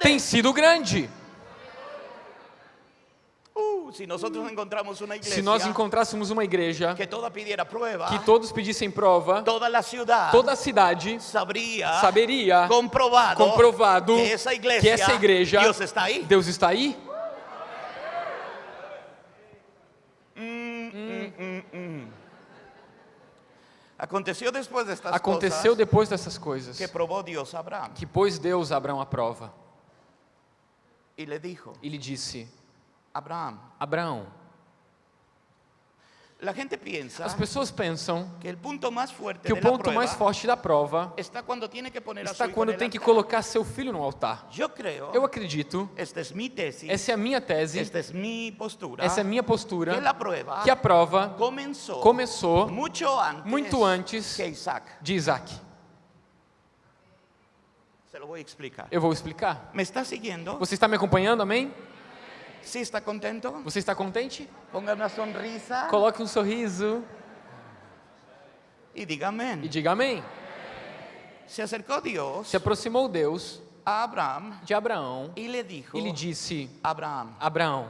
tem sido grande. Uh, una iglesia Se nós encontrássemos uma igreja que prueba, que todos pedissem prova, toda la ciudad toda a cidade sabría, saberia comprovado, comprovado que esa iglesia, que essa igreja, Dios está ahí. Deus está aí. Aconteció después de estas Aconteceu cosas depois dessas coisas que probó Dios a Abraham. que pôs Deus a Abraão à prova. Y le dijo, e lhe disse: Abraão, piensa as pessoas pensam que que o ponto mais forte da prova está cuando tiene que está quando tem que colocar seu filho no altar. Eu acredito, essa é a minha tese, essa é a minha postura, que a prova começou muito antes de Isaac. Eu vou explicar. ¿Me está siguiendo? Você está me acompanhando, amém? ¿Sí está contento? Você está contente? Ponga una sonrisa Coloque um sorriso y diga amén. e diga amém. Se acercó Dios Se aproximou Deus a Abraham de Abraão y le dijo, e lhe disse: Abraham, Abraão,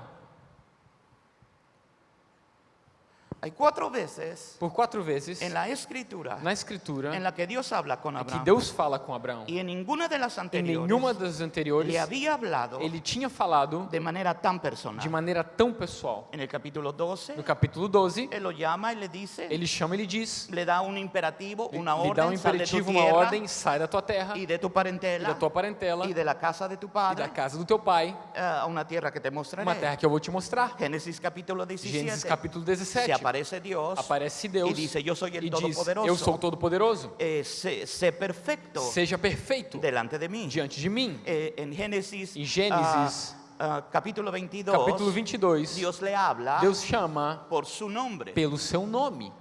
hay cuatro veces por quatro vezes en la escritura na Escritura en la que Dios habla con que Abraham Deus fala com Abraão. y en ninguna de las Em anteriores nenhuma das anteriores le había hablado ele tinha falado de manera tan personal. de maneira tão pessoal. En el capítulo 12, No capítulo 12, él lo llama y le dice, ele chama e lhe diz, le da un imperativo, una lhe dá um imperativo, uma tierra ordem, sai da tua terra y de tu e parentela da tua parentela y de la casa de tu e da padre casa do teu pai, a una tierra que te mostraré. uma terra que eu vou te mostrar. Génesis capítulo 17. Gênesis capítulo Se 17. Aparece Dios aparece Deus el e diz, Todopoderoso. eu sou Todo-Poderoso. eh, sé perfecto Seja perfeito delante de mí. diante de mim. Eh, en Génesis, Em Gênesis, ah, ah, capítulo 22, Capítulo 22, Dios le habla Deus chama por su nombre. pelo seu nome.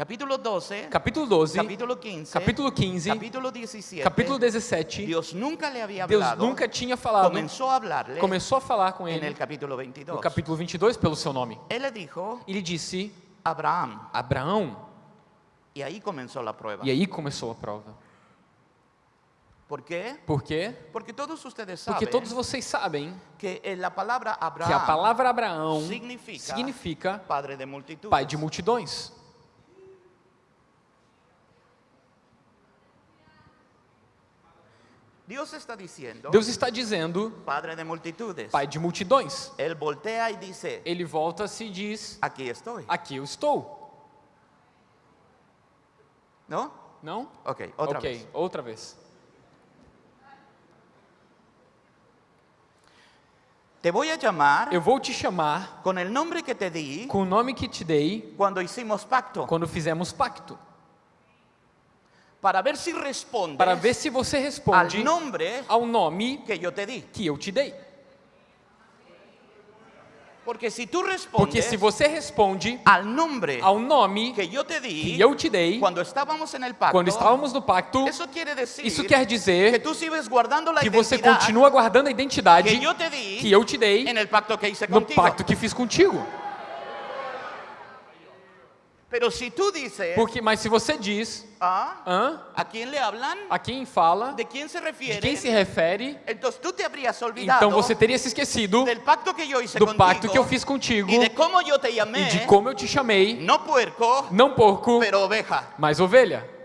Capítulo 12, Capítulo 12, capítulo 15, capítulo 15, capítulo 17, capítulo 17, Dios nunca le había Deus hablado, nunca tinha falado, comenzó a hablarle começou a falar com ele el capítulo 22. no capítulo 22 pelo seu nome. Él le dijo, Ele disse, Abraham, Abraão, y ahí comenzó la prueba. e aí começou a prova. ¿Por qué? Por quê? Porque todos ustedes Porque saben todos vocês sabem que eh, la palabra que a palavra Abraão significa, significa padre de multitudes. pai de multidões. Dios está diciendo, Deus está dizendo padre de pai de multidões. Él voltea y dice, Ele volta-se e diz: aquí estoy. Aqui eu estou. ¿No? Não? Ok, otra ok, vez. outra vez. Te voy a llamar Eu vou te chamar con el nombre que te di com o nome que te dei cuando hicimos pacto, quando fizemos pacto, para ver si respondes para ver se você responde nombre ao nome que yo te di. que eu te dei. Porque si tú Porque respondes se você responde al nombre ao nome que yo te di que eu te dei cuando estábamos en el pacto, quando estávamos no pacto, eso quiere decir isso quer que dizer tú sigues guardando la que você continua guardando a identidade que yo te di que eu te dei en el pacto que hice no pacto que fiz contigo. Pero si tú dices, Porque, mas se você diz, ah? ¿a quién le hablan? a quem fala, ¿De quién se de refiere? quem se refere, então você teria se esquecido pacto do contigo pacto que eu fiz contigo y de cómo yo te e llamé, de como eu te chamei, não porco, pero oveja. mas ovelha.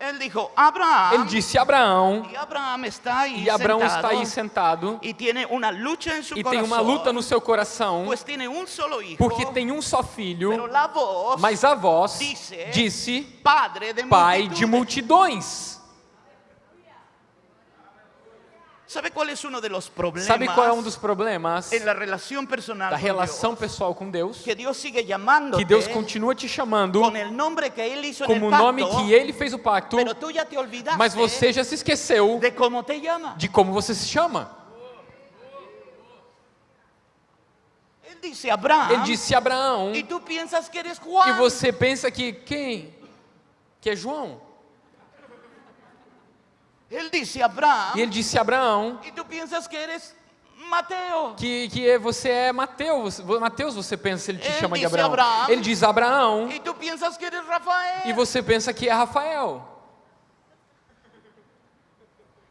Él dijo, Abraham, Ele disse a Abraão, y Abraham está ahí e Abraão sentado, está aí sentado, una lucha en su e tem corazón, uma luta no seu coração, pues tiene un solo hijo, porque tem um só filho, mas a voz Disse- disse padre de pai de multidões. ¿Sabe es uno de los problemas Sabe qual é um dos problemas personal da relação pessoal com Deus? Que Dios sigue llamándote Que Deus continua te chamando con el nombre que Él hizo como o nome pacto, que Ele fez o pacto, mas você já se esqueceu de cómo te llama. de como você se chama. Él dice Abraham Ele disse Abraão, y tú piensas que eres Juan. e você pensa que quem? Que é João. Él dice Abraham E ele disse Abraão y tú piensas que eres Mateo. que, que é- você é Mateus. Mateus você pensa, ele te Ele chama de disse Abraão. Abraão. Ele diz Abraão Y tú piensas que eres Rafael. e você pensa que é Rafael.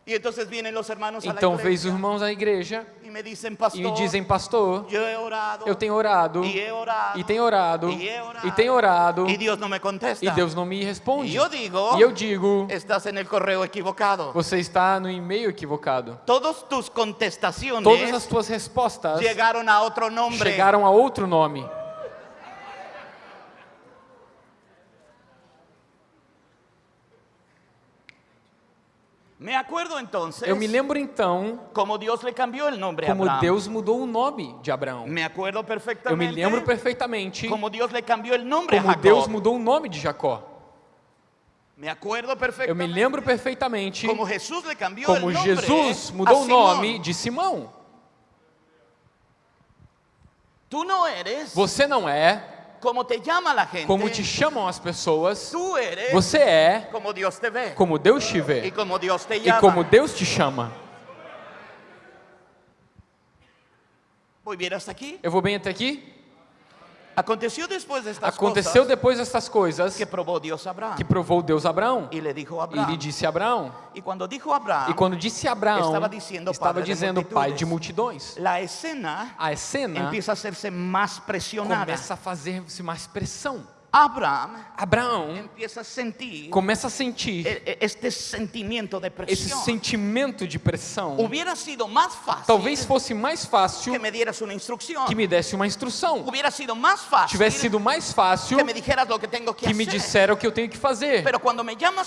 La Então veio os irmãos da igreja y me dicen, e pastor, me dizem, pastor, he orado, eu tenho orado, he orado, e tenho orado, he orado, e tenho orado, y Dios no me contesta. e Deus não me responde. Y yo digo, E eu digo, estás en el correo equivocado. você está no e-mail equivocado. Todas tus contestaciones Todas as tuas respostas llegaron a otro nombre. chegaram a outro nome. Me acuerdo entonces Eu me lembro então cómo Dios le cambió el nombre a como Abraham. Deus mudou o nome de Abraão. Me acuerdo Eu perfectamente me lembro perfeitamente como Dios le cambió el nombre a como Jacob. Deus mudou o nome de Jacó. Me acuerdo Eu perfectamente me lembro perfeitamente como Jesús le cambió como Jesus mudou o nome de Simão. Tú no eres Você não é como te llama la gente. como te chamam as pessoas. Tú eres Você é como Dios te ve como Deus te vê como Dios te e como Deus te chama. Voy bien hasta aquí. Eu vou bem até aqui? Aconteció después de estas Aconteceu cosas depois dessas coisas que probó Dios a Abraham que provou Deus a Abraão. y le dijo a E ele disse a Abraão. Y cuando dijo Abraham, E quando disse a Abraão, Estava dizendo estava padre de dizendo pai de multidões. la escena A cena empieza a hacerse más presionada. começa a fazer-se mais pressão. Abraham Abraão a sentir começa a sentir e- e- este sentimiento de esse presión. sentimento de pressão. Hubiera sido más fácil Talvez fosse mais fácil que me dieras una instrucción. que me desse uma instrução. Hubiera sido más fácil Tivesse sido mais fácil que me dijeras lo que tengo que, que me disseram o que eu tenho que fazer. Por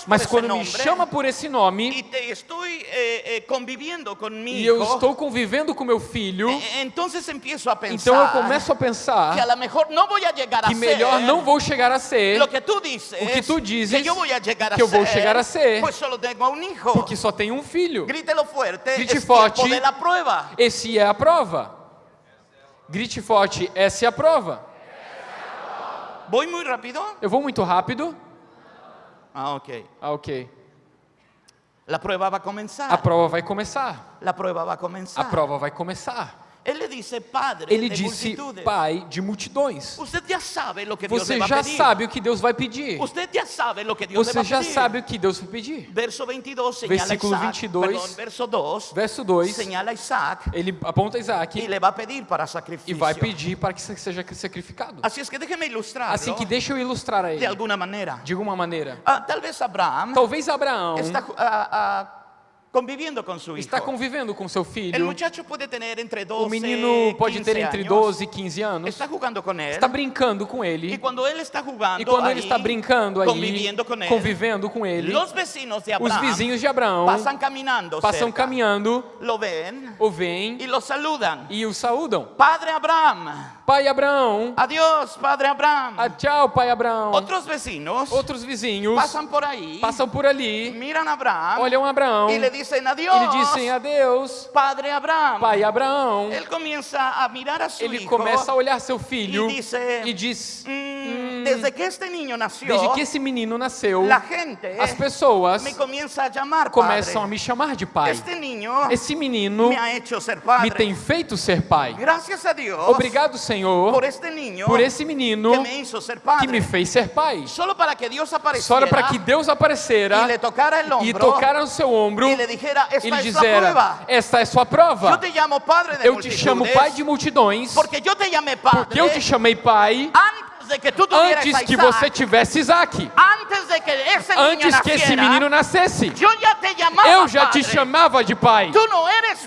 Mas quando me nombre chama por esse nome y te estoy eh, eh, conviviendo con mi e eu estou convivendo com meu filho, eh, entonces empiezo a pensar então eu começo a que a pensar lo mejor no voy a que melhor não vou chegar a ser, lo que tú dices, o que tú dices que a a eu vou ser, chegar a ser, solo tengo un hijo. porque só tenho um filho. Grítelo fuerte, Grite forte. Esse é a prova. Grite forte, essa é a prova. ¿Voy muy rápido? Eu vou muito rápido? Ah, ok. Ah, ok. La prueba va a comenzar. A prova vai começar. a A prova vai começar. Él le dice, Padre Ele disse pai de multidões. Você já pedir. sabe o que Deus vai pedir. Usted ya sabe lo que Dios le va Você já pedir. sabe o que Deus vai pedir. Verso 22 señala a Versículo Isaac, 22, perdón, verso 2, Verso 2, señala a Isaac ele aponta Isaac le va a pedir para e sacrificio. vai pedir para que seja sacrificado. Es que déjeme ilustrarlo Assim que deixa eu ilustrar a de ele, alguna manera. de alguma maneira. Ah, tal vez Abraham Talvez Abraão está ah, ah, conviviendo su hijo. está convivendo com seu filho. muchacho puede tener entre 12 O menino pode 15 ter entre años. 12 e 15 anos. Está jugando con él. Está brincando com ele. cuando él está jugando E quando ele está brincando aí, conviviendo con él, convivendo com ele, los vecinos de os Abraham vizinhos de Abraão pasan caminando passam cerca, caminhando, lo ven o veem y lo saludan. e o saúdam. Padre Abraham, Pai Abraão, adiós, Padre Abraham. ah, tchau, pai Abraão. Otros vecinos Outros vizinhos pasan por ahí, passam por ali, miran a Abraham olham Abraão e dicen adiós, lhe dizem adeus, Padre Abraham. pai Abraão. Él comienza a mirar a su Ele começa a olhar seu filho y dice, e diz: "Mm, desde que este niño nació, Desde que esse menino nasceu, la gente as pessoas me comienza a llamar começam a padre. me chamar de pai. Este niño Esse menino me ha hecho ser padre. me tem feito ser pai. Gracias a Dios Obrigado, Senhor, por este niño por esse menino que me hizo ser padre. que me fez ser pai. Solo para que Dios Só apareciera para que Deus aparecera le tocara el hombro e tocara no seu ombro dijera, e lhe la dizera. Esta é sua prova. te llamo padre de Eu te chamo pai de multidões porque yo te padre porque eu te chamei pai antes antes que você tivesse Isaac. antes que esse menino nascesse. Eu já te chamava de pai.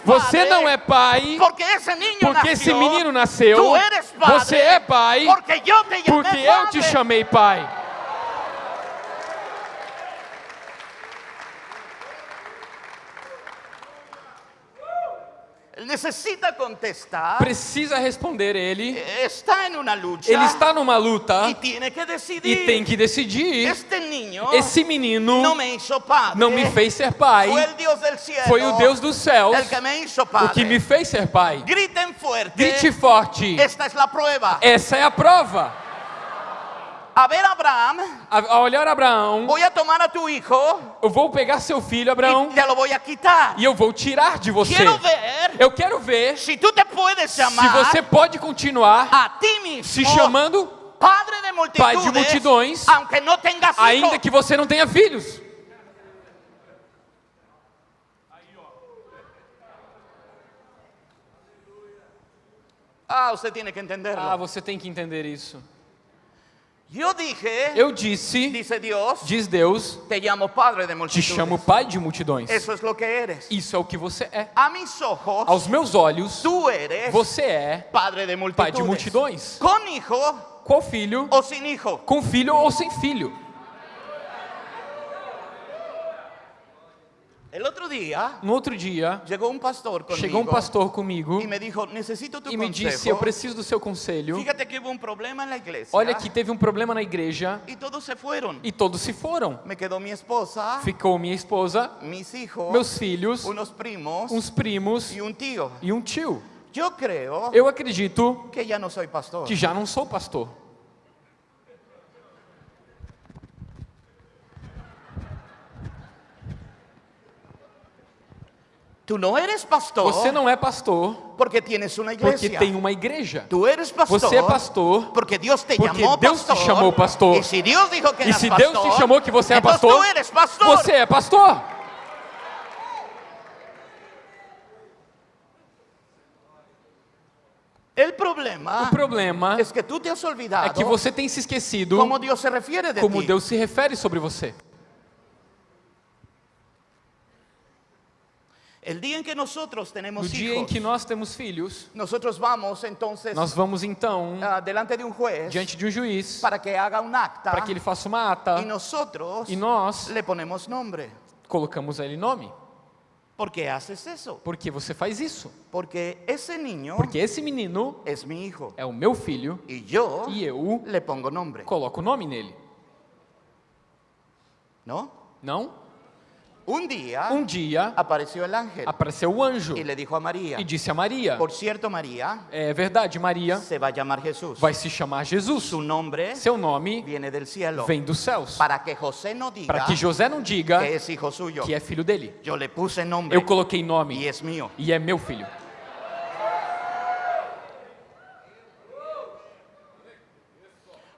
Você não é pai porque esse menino nasceu. Você é pai porque eu te chamei pai. Él necesita contestar. Precisa responder ele. Está en una lucha. Ele está numa luta y tiene que decidir. e tem que decidir. Este Esse menino no me padre. não me fez ser pai. Cielo. Foi o Deus dos céus o que me fez ser pai. Griten fuerte. Grite forte. Esta es la prueba. Essa é a prova. A ver, Abraham, A, olhar Abraão, voy a tomar a tu hijo eu vou pegar seu filho, Abraão, te lo voy a quitar. e eu vou tirar de você. Quiero ver Eu quero ver si tú te puedes se llamar você pode continuar a ti mismo se chamando, padre de multitudes, Pai de multidões, aunque no tengas hijos. ainda que você não tenha filhos. Ah, usted tiene que entenderlo. Ah, você tem que entender isso. Yo dije, Eu disse, dice Dios, diz Deus, te llamo padre de te chamo pai de multidões. Eso es lo que eres. Isso é o que você é. A mis ojos, Aos meus olhos, tú eres você é padre de multitudes. pai de multidões. Con hijo filho, o sin hijo. com filho ou sem filho. No outro dia, llegó un pastor conmigo chegou um pastor comigo y me dijo, necesito tu e me disse: Eu preciso do seu conselho. Que iglesia. Olha que teve um problema na igreja Y todos se fueron. e todos se foram. Me esposa, Ficou minha esposa, hijos, meus filhos, unos primos uns primos y un tío. e um tio. Creo Eu acredito que pastor. que já não sou pastor. Tú no eres pastor Você não é pastor porque tienes una porque iglesia. tem uma igreja. Tú eres pastor Você é pastor porque Dios te porque llamó Deus te pastor. chamou pastor. Y si Dios dijo que E eras se Deus pastor, te chamou que você é pastor, eres pastor. você é pastor. El problema O problema es que tú te has olvidado é que você tem se esquecido cómo Dios se refiere de como ti. Deus se refere sobre você. El día en que nosotros No tenemos dia em que nós temos filhos, nosotros vamos entonces nós vamos então ah, delante de un juez diante de um juiz para que haga un acta para que ele faça uma ata y nosotros e nós le ponemos nombre. colocamos a ele nome. ¿Por qué haces eso? Por que você faz isso? Porque esse niño Porque esse menino es mi hijo é o meu filho y yo e eu le pongo nombre, coloco o nome nele. ¿no? Não? Un día Um dia apareció el ángel apareceu o anjo y le dijo a María, e disse a Maria: por cierto María, É verdade, Maria se va a llamar Jesús. vai se chamar Jesus. Su nombre Seu nome viene del cielo vem dos céus. para que José no diga Para que José não diga que é filho dele. Yo le puse nombre Eu coloquei nome e é meu filho.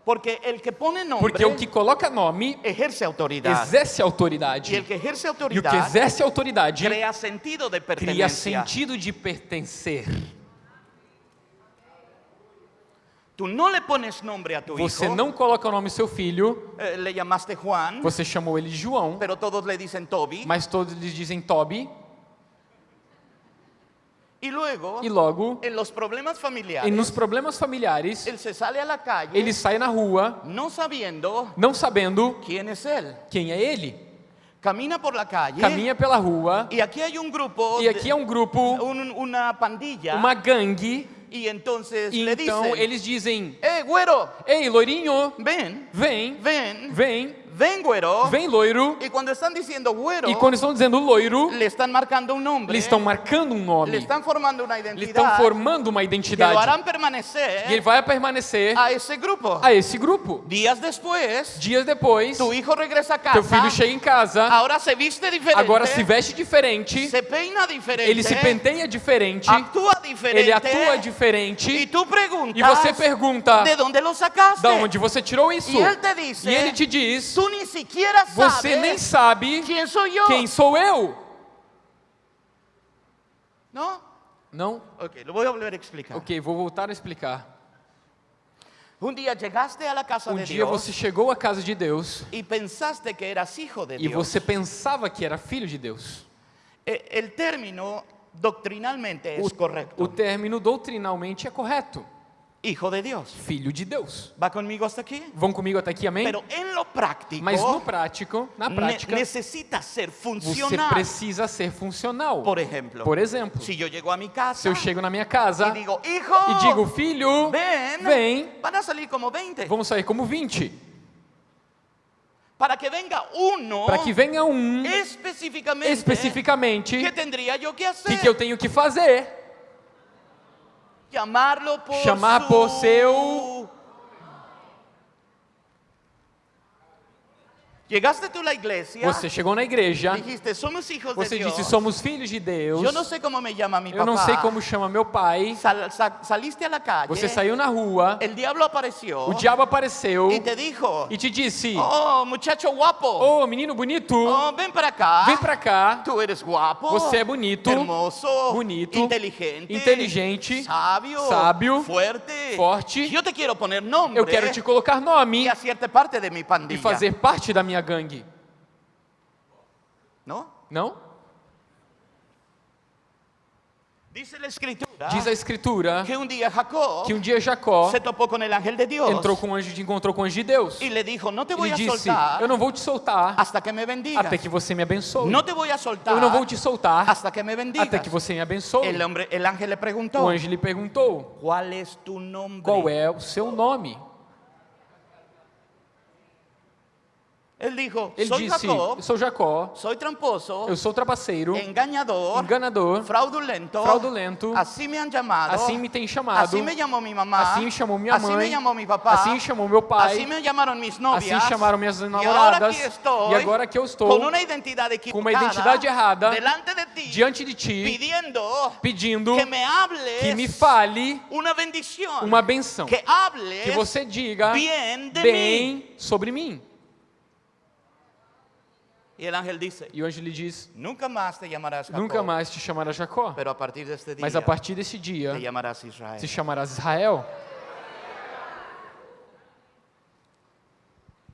Porque el que pone nombre Porque o que coloca nome ejerce autoridad. exerce autoridade. el que ejerce E o que exerce autoridade crea sentido de cria pertenencia. sentido de pertencer. Tú no le pones nombre a tu Você hijo. não coloca o nome do seu filho, eh, le llamaste Juan, você chamou ele de João, pero todos le dicen Toby. mas todos lhes dizem Toby, Y luego, e logo, en los problemas e familiares, nos problemas familiares, él se sale a la calle ele sai na rua no sabiendo não sabendo quién es él. quem é ele. Camina por la calle Caminha pela rua y aquí hay un grupo, e aqui é um grupo, un- una pandilla, uma gangue, y entonces e então dicen, eles dizem: ¡Eh, güero! Ei, loirinho, vem, ven, vem, ven, güero. vem, loiro. Y cuando están diciendo güero, E quando estão dizendo loiro, le están marcando un nombre, eles estão marcando um nome, están formando una eles identidad estão formando uma que lo identidade. harán E ele permanecer vai permanecer a ese grupo. a esse grupo. Días después, Dias depois, tu hijo regresa a teu filho casa, chega em casa, ahora se viste diferente, agora se veste diferente, se peina diferente, ele se penteia diferente, actúa diferente, ele atua diferente, tú preguntas, e você pergunta: ¿de dónde lo sacaste? da onde você tirou isso? E ele te diz, E ele te diz: Tú ni siquiera você nem sabe quién soy yo. quem sou eu. ¿No? Não? Ok, lo voy a explicar. Ok, vou voltar a explicar. Un día llegaste a la casa Um de dia Dios você chegou à casa de Deus y pensaste que eras hijo de e Dios. você pensava que era filho de Deus. E- El término doctrinalmente es O, correcto. o término doutrinalmente é correto. Hijo de Dios. Filho de Deus. ¿Va conmigo hasta aquí? Vão comigo até aqui, amém? Pero en lo práctico, Mas no prático, na ne- prática, necesita ser você funcional. precisa ser funcional. Por ejemplo, Por exemplo, si yo llego a mi casa se eu chego na minha casa y digo, hijo, e digo, filho, ven, vem, van a salir como 20. vamos sair como 20. Para que venga uno Para que venha um especificamente, ¿qué tendría yo que o hacer? que, que eu tenho que fazer? Chamar por seu- Llegaste tú a la iglesia, Você chegou na igreja, dijiste, somos hijos você de disse, somos filhos de Deus. Yo no sé cómo me llama mi Eu papá. não sei como chama meu pai. Sal- sa- saliste la calle, Você saiu na rua, el diablo apareció o diabo apareceu y te dijo, e te disse: oh, muchacho guapo, Ô menino bonito, oh, ven para acá, vem pra cá. tú eres guapo, Você é bonito, hermoso, bonito, inteligente, inteligente, sábio, sábio, fuerte, forte. Yo te quiero poner nombre Eu quero te colocar nome hacerte parte de mi e pandilla. fazer parte da minha gangue. ¿No? Não? Escritura Diz a escritura que un día Jacob que um dia Jacó se topó con el ángel de Dios entrou com o anjo de encontrou com o anjo de Deus. le dijo, no te a disse: soltar Eu não vou te soltar hasta que me bendigas. até que você me abençoe. No te voy a soltar Eu não vou te soltar hasta que me bendigas. até que você me abençoe. el, hombre, el ángel le preguntó, O anjo lhe perguntou: ¿cuál es tu nombre? Qual é o seu nome? Él dijo, Ele soy disse: Jacob, sou Jacó, soy tramposo, eu sou trapaceiro, engañador, enganador, fraudulento, fraudulento. así me han llamado, Assim me tem chamado. así me llamó mi mamá, Assim me chamou minha así me mãe. llamó mi papá, Assim me chamou meu pai. me llamaron mis novias, Assim chamaram minhas namoradas. aquí estoy, E agora que eu estou con una identidad com uma identidade errada delante de ti, diante de ti, pidiendo pedindo que me hables que me fale una bendición, uma benção. que hables Que você diga mí. bem sobre mim. Y el ángel dice, E o anjo lhe diz: nunca más te llamarás Jacob, Nunca mais te chamarás Jacó, mas a partir desse dia te llamarás Israel. te chamarás Israel.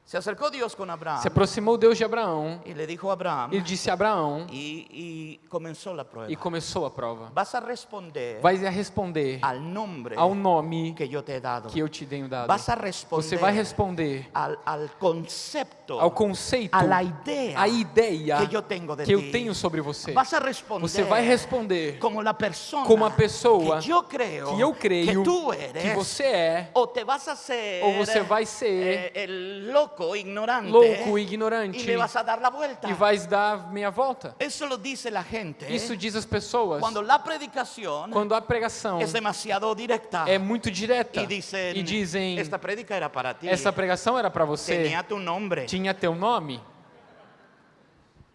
Se acercó Dios con Abraham Se aproximou Deus de Abraão y le dijo a Abraham, e disse a Abraão, y, y comenzó la prueba. e começou a prova: Vas a responder Vai a responder al nombre ao nome que yo te dado. que eu te tenho dado. Vas a responder Você vai responder al, al concepto, ao conceito, a la idea a ideia que eu tenho de que eu tenho sobre você. Vas a responder Você vai responder como la persona como a pessoa que yo creo que eu creio que tú eres que você é, o te vas a ser ou você vai ser eh, el loco ignorante louco, y ignorante, le vas a dar la vuelta. e vais dar meia volta. Eso lo dice la gente Isso diz as pessoas cuando la predicación quando a pregação es demasiado directa é muito direta y dicen, e dizem: esta prédica era para ti, essa pregação era para você, tenía tu nombre. tinha teu nome.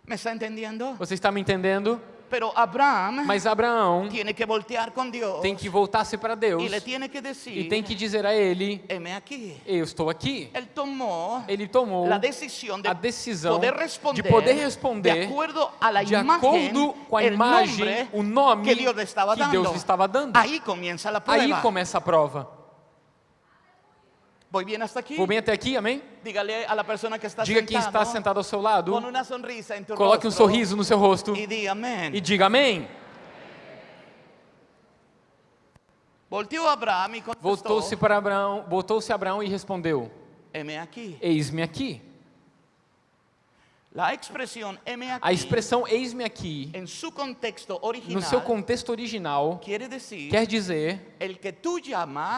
¿Me está entendiendo? Você está me entendendo? Abraham Mas Abraão tiene que voltear con Dios tem que voltar-se para Deus que decir, e tem que dizer a Ele. Eu estou aqui. Ele tomou decisión de a decisão poder responder, de poder de responder acuerdo a la de acordo com a imagem, o nome que. Deus estava dando. Aí começa a prova. ¿Voy bien hasta aquí? Vou bem até aqui, amém? Dígale a la persona que está Diga quem está sentado, sentado ao seu lado, con una sonrisa en tu coloque um rostro sorriso no seu rosto y di amén. e diga amém. Y contestó, Voltou-se para Abraão, voltou-se Abraão e respondeu: heme aquí. Eis-me aqui. La expresión aquí A expressão eis-me aqui, contexto no original seu contexto original, decir quer dizer que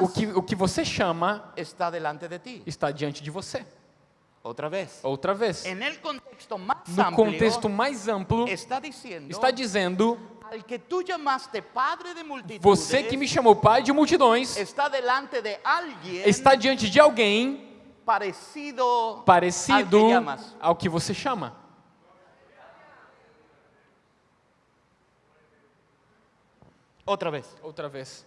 o que, o que você chama está de está diante de você. Otra vez. Outra vez. Contexto No amplio contexto mais amplo, está diciendo está dizendo: que tú llamaste padre de multitudes Você que me chamou pai de multidões, está de alguien está diante de alguém parecido parecido que llamas. ao que você chama. Otra vez. Outra vez.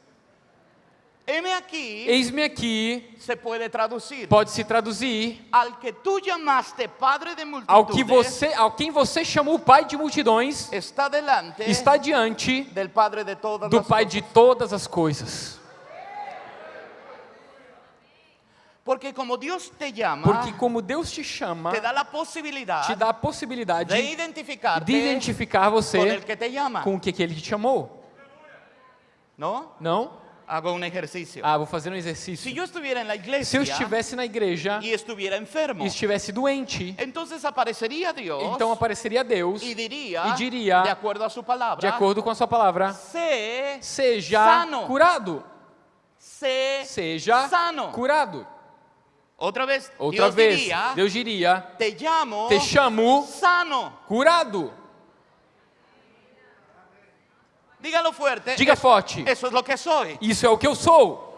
Heme aquí Eis-me aqui se puede traducir pode se traduzir al que tú llamaste padre de multitudes ao que você, ao quem você chamou pai de multidões, está delante está diante del padre de todas do pai cosas. de todas as coisas. Porque como Dios te llama, Porque como Deus te chama, te da la posibilidad te dá a possibilidade de de identificarte identificar você el que te llama. com o que, que ele te chamou. ¿No? Não? Hago un ejercicio. Ah, vou fazer um exercício. yo estuviera en la Se eu estivesse na igreja y estuviera enfermo, e estivesse doente, entonces aparecería Dios então apareceria Deus y diría, e diria, de acuerdo a su palabra, de acordo com a sua palavra, sé, seja Sano. curado. sé Seja sano. curado. Otra vez, Outra Dios vez, diría, Deus diria, te llamo te chamo sano. curado. Dígalo fuerte. Diga forte. Eso es lo que soy. Isso é o que eu sou.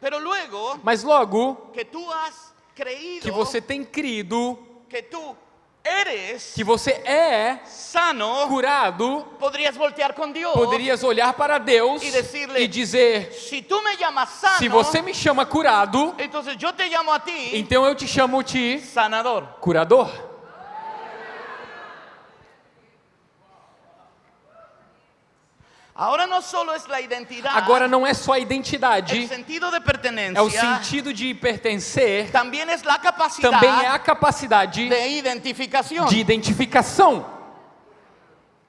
Pero luego Mas logo que tú has creído que você tem crido que tú eres que você é sano, curado, podrías voltear con Dios poderias olhar para Deus E decirle, e dizer: si tú me llamas sano, se você me chama curado, entonces yo te llamo a ti então eu te chamo de sanador. curador. Ahora no solo es la identidad, Agora não é só a identidade, sentido de é o sentido de pertencer, também é a capacidade de identificación. de identificação.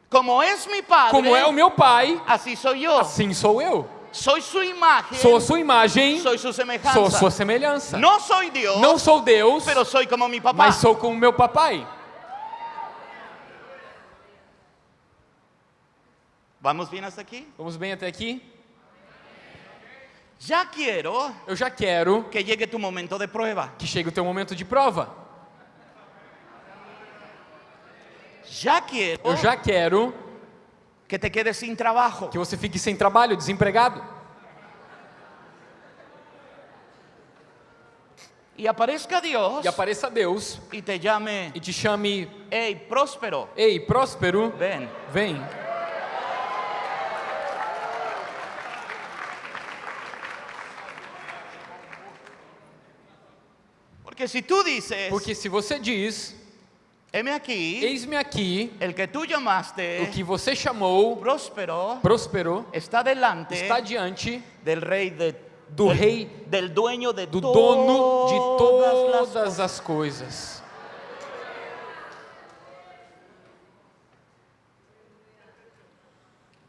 Como padre, Como é o meu pai, assim sou eu. Soy su imagen, Sou sua imagem, soy su semejanza. sou sua semelhança. No soy Dios, Não sou Deus, como mi papá. mas sou como meu papai. ¿Vamos bien hasta aquí? Vamos bem até aqui? Ya quiero Eu já quero que llegue tu momento de prueba. que chegue o teu momento de prova. Ya quiero Eu já quero que te quedes sin trabajo. que você fique sem trabalho, desempregado. Y aparezca Dios E apareça Deus y te llame, e te chame: hey, próspero, Ei, próspero, ven. vem. Porque si tú dices, Porque se você diz, heme aquí, eis-me aqui, el que tú llamaste o que você chamou, próspero prosperou, está delante está diante del rey de, do del, rei, del dueño de do dono de todas as coisas.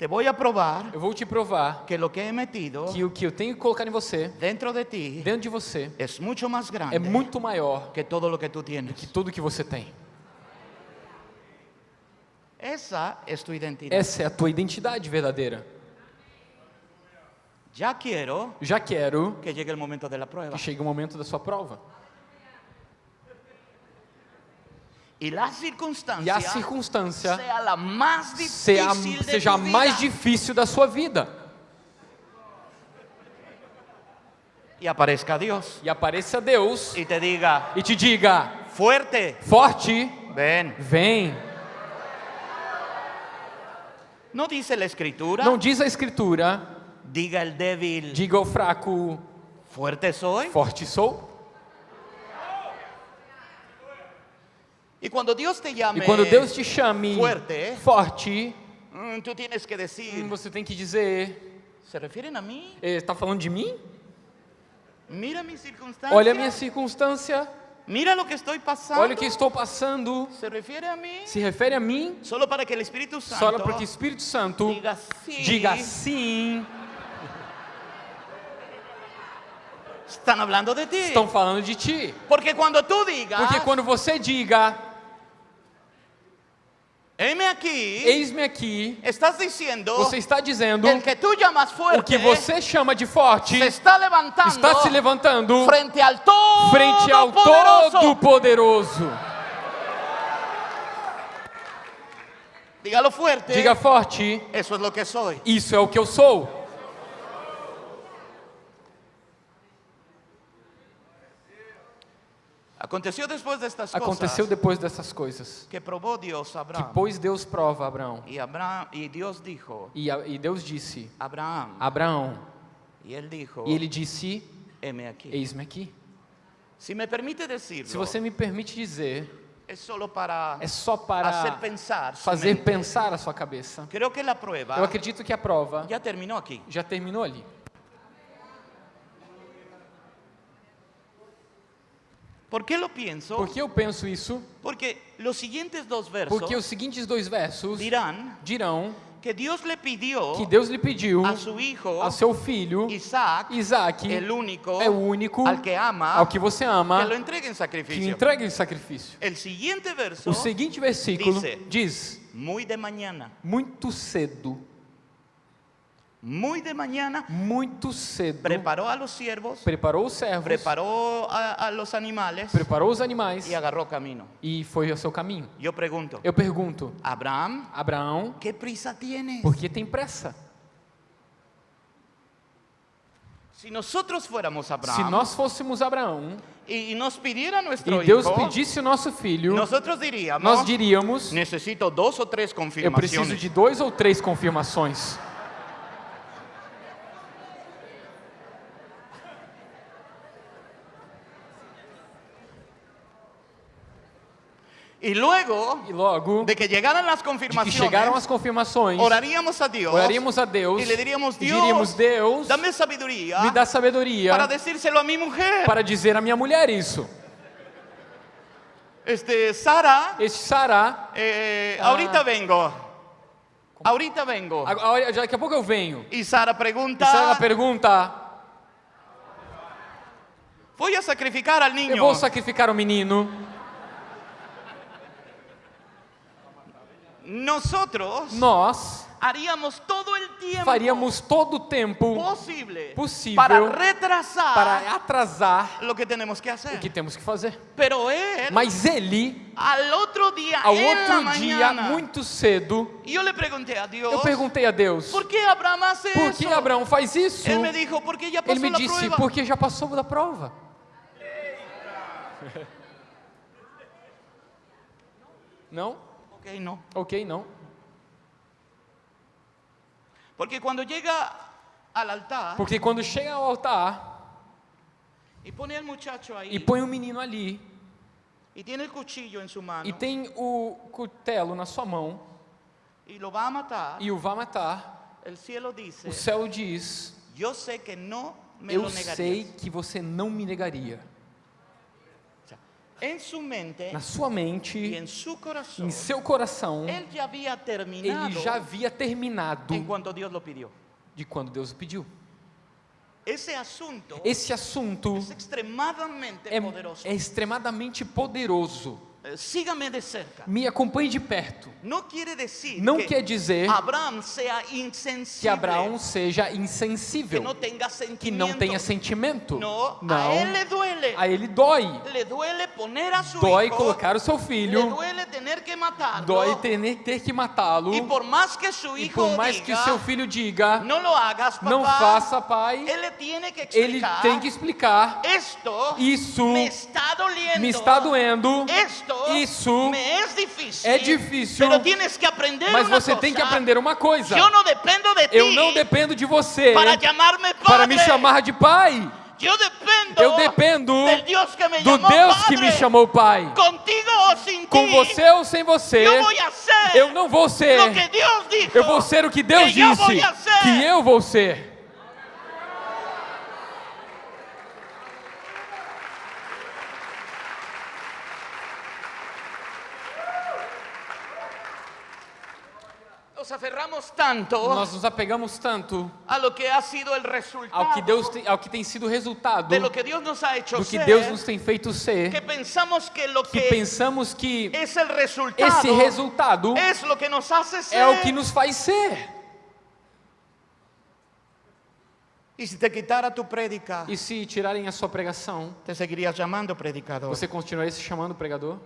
Te voy a probar Eu vou te provar que lo que he metido que o que eu tenho que colocar em você, dentro de ti dentro de você, es mucho más grande é muito maior que todo lo que tú que tienes. tudo que você tem. Esa es tu identidad. Essa é a tua identidade verdadeira. Ya quiero Já quero que llegue el momento de la prueba. que chegue o momento da sua prova. Y la E a circunstância la más sea, difícil de seja a mais difícil da sua vida. Y aparezca Dios E apareça Deus y te diga, e te diga: fuerte, forte, ven. vem. No dice la escritura, Não diz a Escritura, diga el débil, diga ao fraco, fuerte soy. forte sou. Y cuando Dios te llame, E quando Deus te chame fuerte, forte, mm, tú tienes que decir, hum, você tem que dizer: ¿se refieren a mí? está falando de mim? Mira mi circunstancia. Olha a minha circunstância, Mira lo que estoy pasando. olha o que estou passando. ¿Se refiere a mí? Se refere a mim, Solo para que el Espíritu só Santo para que o Espírito Santo diga sí. diga sim. Están hablando de ti. Estão falando de ti. Porque cuando tú digas, Porque quando você diga, heme aquí, eis-me aqui, estás diciendo você está dizendo el que tú llamas fuerte o que você chama de forte se está levantando está se levantando frente al todo frente ao Todo-Poderoso. Dígalo fuerte. Diga forte, Eso es lo que soy. isso é o que eu sou. Aconteció después de estas Aconteceu depois dessas coisas. que probó Dios a Que Abraham. pôs Deus prova Abraão. Y, Abraham, y Dios dijo, E, e Deus disse: Abraham. Abraão. Y él dijo, E ele disse: heme aquí. Eis-me aqui. Si me permite decirlo, Se você me permite dizer, es solo para é só para pensar. su fazer pensar a sua cabeça. Eu acredito que a prova ya terminó aquí. já terminou ali. ¿Por qué lo pienso? Por que eu penso isso? Porque los siguientes dos versos Porque os seguintes dois versos dirán dirão que Dios le pidió que Deus lhe pediu a su hijo a seu filho Isaac, Isaac, el único, é o único al que ama, ao que você ama, que lo entregue en que sacrificio. entregue em sacrifício. El siguiente verso, O seguinte versículo Dice- diz: muy de mañana, Muito cedo, muy de mañana, muito cedo, preparó a los siervos, preparou os servos, preparó a, a los animales preparou os animais y agarró camino. e foi ao seu caminho. Yo pregunto, Eu pergunto: Abraham, Abraão, ¿qué prisa tienes? por que tem pressa? Si nosotros fuéramos Se Abraham nós fôssemos Abraão y nos pidiera nuestro e Deus hijo, pedisse o nosso filho, nosotros diríamos, nós diríamos: necesito dos o tres Eu confirmaciones. preciso de dois ou três confirmações. Y luego E logo de que llegaran las de que chegaram as confirmações, oraríamos a Dios, oraríamos a Deus y le diríamos, e Dios, diríamos: Deus, dame sabiduría me dá sabedoria para decírselo a mi mujer. para dizer à minha mulher isso. Este, Sara, Este Sará, eh, Ah. ahorita vengo, ahorita vengo. agora, daqui a pouco eu venho. Y Sara E pregunta, Sara pergunta: voy a sacrificar al niño. Eu vou sacrificar o menino. Nosotros Nós haríamos todo el tiempo faríamos todo o tempo posible possível para retrasar para atrasar lo que tenemos que o hacer. que temos que fazer. Pero él, Mas ele, al otro día, ao outro dia, muito cedo, yo le pregunté a Dios, eu perguntei a Deus: ¿por qué Abraham hace Por eso? que Abraão faz isso? Él me dijo, porque ya pasó Ele me disse: prueba. Porque já passou da prova. Não? Ok, no. Ok, não. Porque cuando llega al altar, Porque quando chega ao altar y pone al muchacho ahí e põe o menino ali y tiene el cuchillo en su mano e tem o cutelo na sua mão y lo va a matar, e o vai matar, el cielo dice, o céu diz: yo sé que no me Eu sei que você não me negaria. O sea, en su mente Na sua mente, en su corazón, em seu coração, él ya había terminado ele já havia terminado en cuanto Dios lo pidió. de quando Deus o pediu. Ese asunto Esse assunto es extremadamente é, poderoso. é extremadamente poderoso. Eh, Sígame de cerca. Me acompanhe de perto. Não que quer dizer Abraham que Abraão seja que insensível, tenga que não tenha sentimento. No, Não. a él le duele. A ele dói. Le duele Dói hijo. colocar o seu filho. duele tener que. Dói ter, ter que matá-lo. y por más que su E por mais que diga, seu filho diga, no lo hagas, papá, não faça, pai, él le tiene que ele explicar. tem que explicar. Isso me está doliendo. Me está doendo. Esto Isso é difícil. Mas você tem que aprender uma coisa. Yo no dependo de Eu não dependo de você para me chamar de pai. Yo dependo, Eu dependo del Dios que me do Deus padre. que me chamou pai. Contigo o sin Com ti. você ou sem você, ser eu não vou ser. Eu vou ser o que Deus que disse ser. que eu vou ser. Nos aferramos tanto Nós nos apegamos tanto a lo que ha sido el resultado ao que Deus tem, ao que tem sido o resultado de lo que Dios nos ha hecho do que ser, Deus nos tem feito ser, que pensamos que lo que que pensamos que es el resultado esse resultado es lo que nos hace ser. é o que nos faz ser. Y si te quitara tu prédica, E se tirarem a sua pregação, te seguirías llamando predicador. você continuaria se chamando pregador?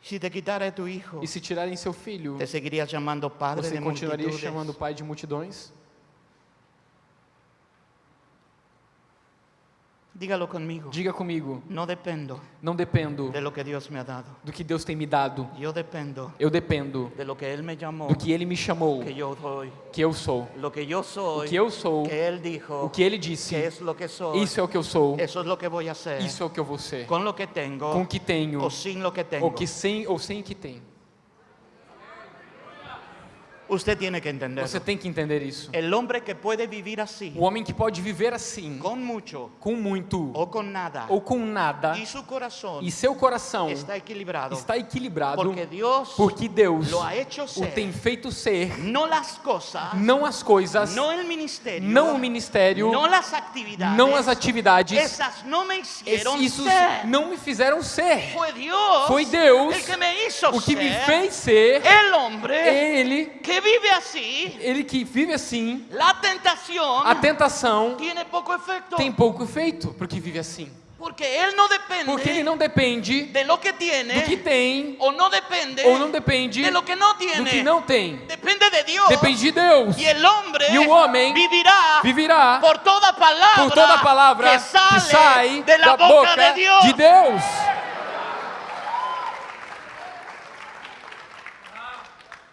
Si te quitara tu hijo, E se tirarem seu filho, te seguirías llamando padre você continuaria chamando pai de multidões? Dígalo conmigo. Diga comigo, No dependo não dependo de lo que Dios me ha dado. do que Deus tem me dado. Yo dependo Eu dependo de lo que Él me llamó, do que Ele me chamou, que yo soy. que eu sou. Lo que yo soy, O que eu sou, que dijo, o que Ele que disse, es lo que soy. isso é o que eu sou, Eso es lo que hacer. isso é o que eu vou ser. Lo que tengo Com o que tenho, o sin lo que tengo. ou que sem ou sem o que tem. Usted tiene que entender. Você tem que entender isso. El hombre que puede vivir así, O homem que pode viver assim, con mucho com muito o con nada, ou com nada, y su corazón e seu coração está equilibrado, está equilibrado, porque Dios porque Deus lo ha hecho o ser, tem feito ser, no las cosas, não as coisas, no el ministerio, não o ministério, no las actividades, não as atividades, esas no me hicieron ser. não me fizeram ser. Foi Deus el que me hizo O que me fez ser, el hombre Ele, que vive así. Ele que vive assim, La tentación a tentação tiene poco efecto, tem pouco efeito, porque vive assim. porque él no depende Porque ele não depende de lo que tiene do que tem, o no depende ou não depende de lo que no do tiene. que não tem. Depende de Dios. Depende de Deus. Y el hombre E o homem vivirá Vivirá por toda palabra, por toda palavra que sale que sai de la da boca, boca de Dios. de Deus.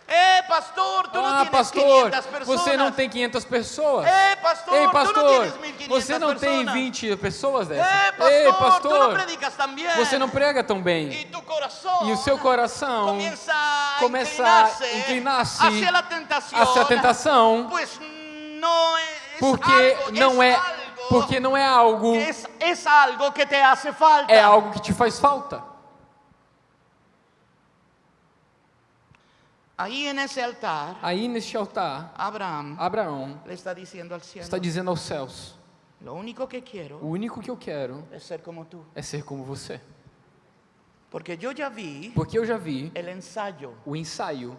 Eh, pastor, tú no Ah, tienes pastor, 500 personas. você não tem 500 pessoas. Eh, pastor, Ei, pastor, 1500 você não tem personas. 20 pessoas. Eh, pastor, Ei, tú no pastor, tan bien. você não prega tão bem. Tu corazón E o seu coração comienza a começa a inclinarse hacia a tentação, Pues no es porque algo, não é algo porque não é algo, es algo que te hace falta. é algo que te faz falta. Ahí en ese altar, Aí neste altar, Abraham Abraão le está diciendo al cielo, está dizendo aos céus: lo único que quiero O único que eu quero es ser como tú. é ser como você. Porque yo ya vi Porque eu já vi el ensayo. o ensaio.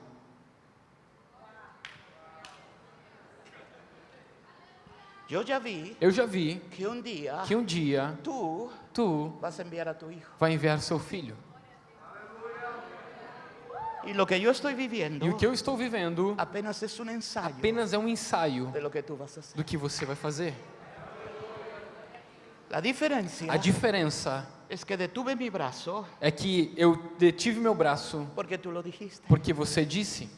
Yo ya vi Eu já vi que un día que um dia tú tu vas enviar a tu hijo. vai enviar seu filho. Y lo que yo estoy viviendo E o que eu estou vivendo apenas es un ensayo apenas é um ensaio que a do que você vai fazer. La diferencia A diferença es que detuve mi brazo é que eu detive meu braço porque tú lo dijiste. porque você disse.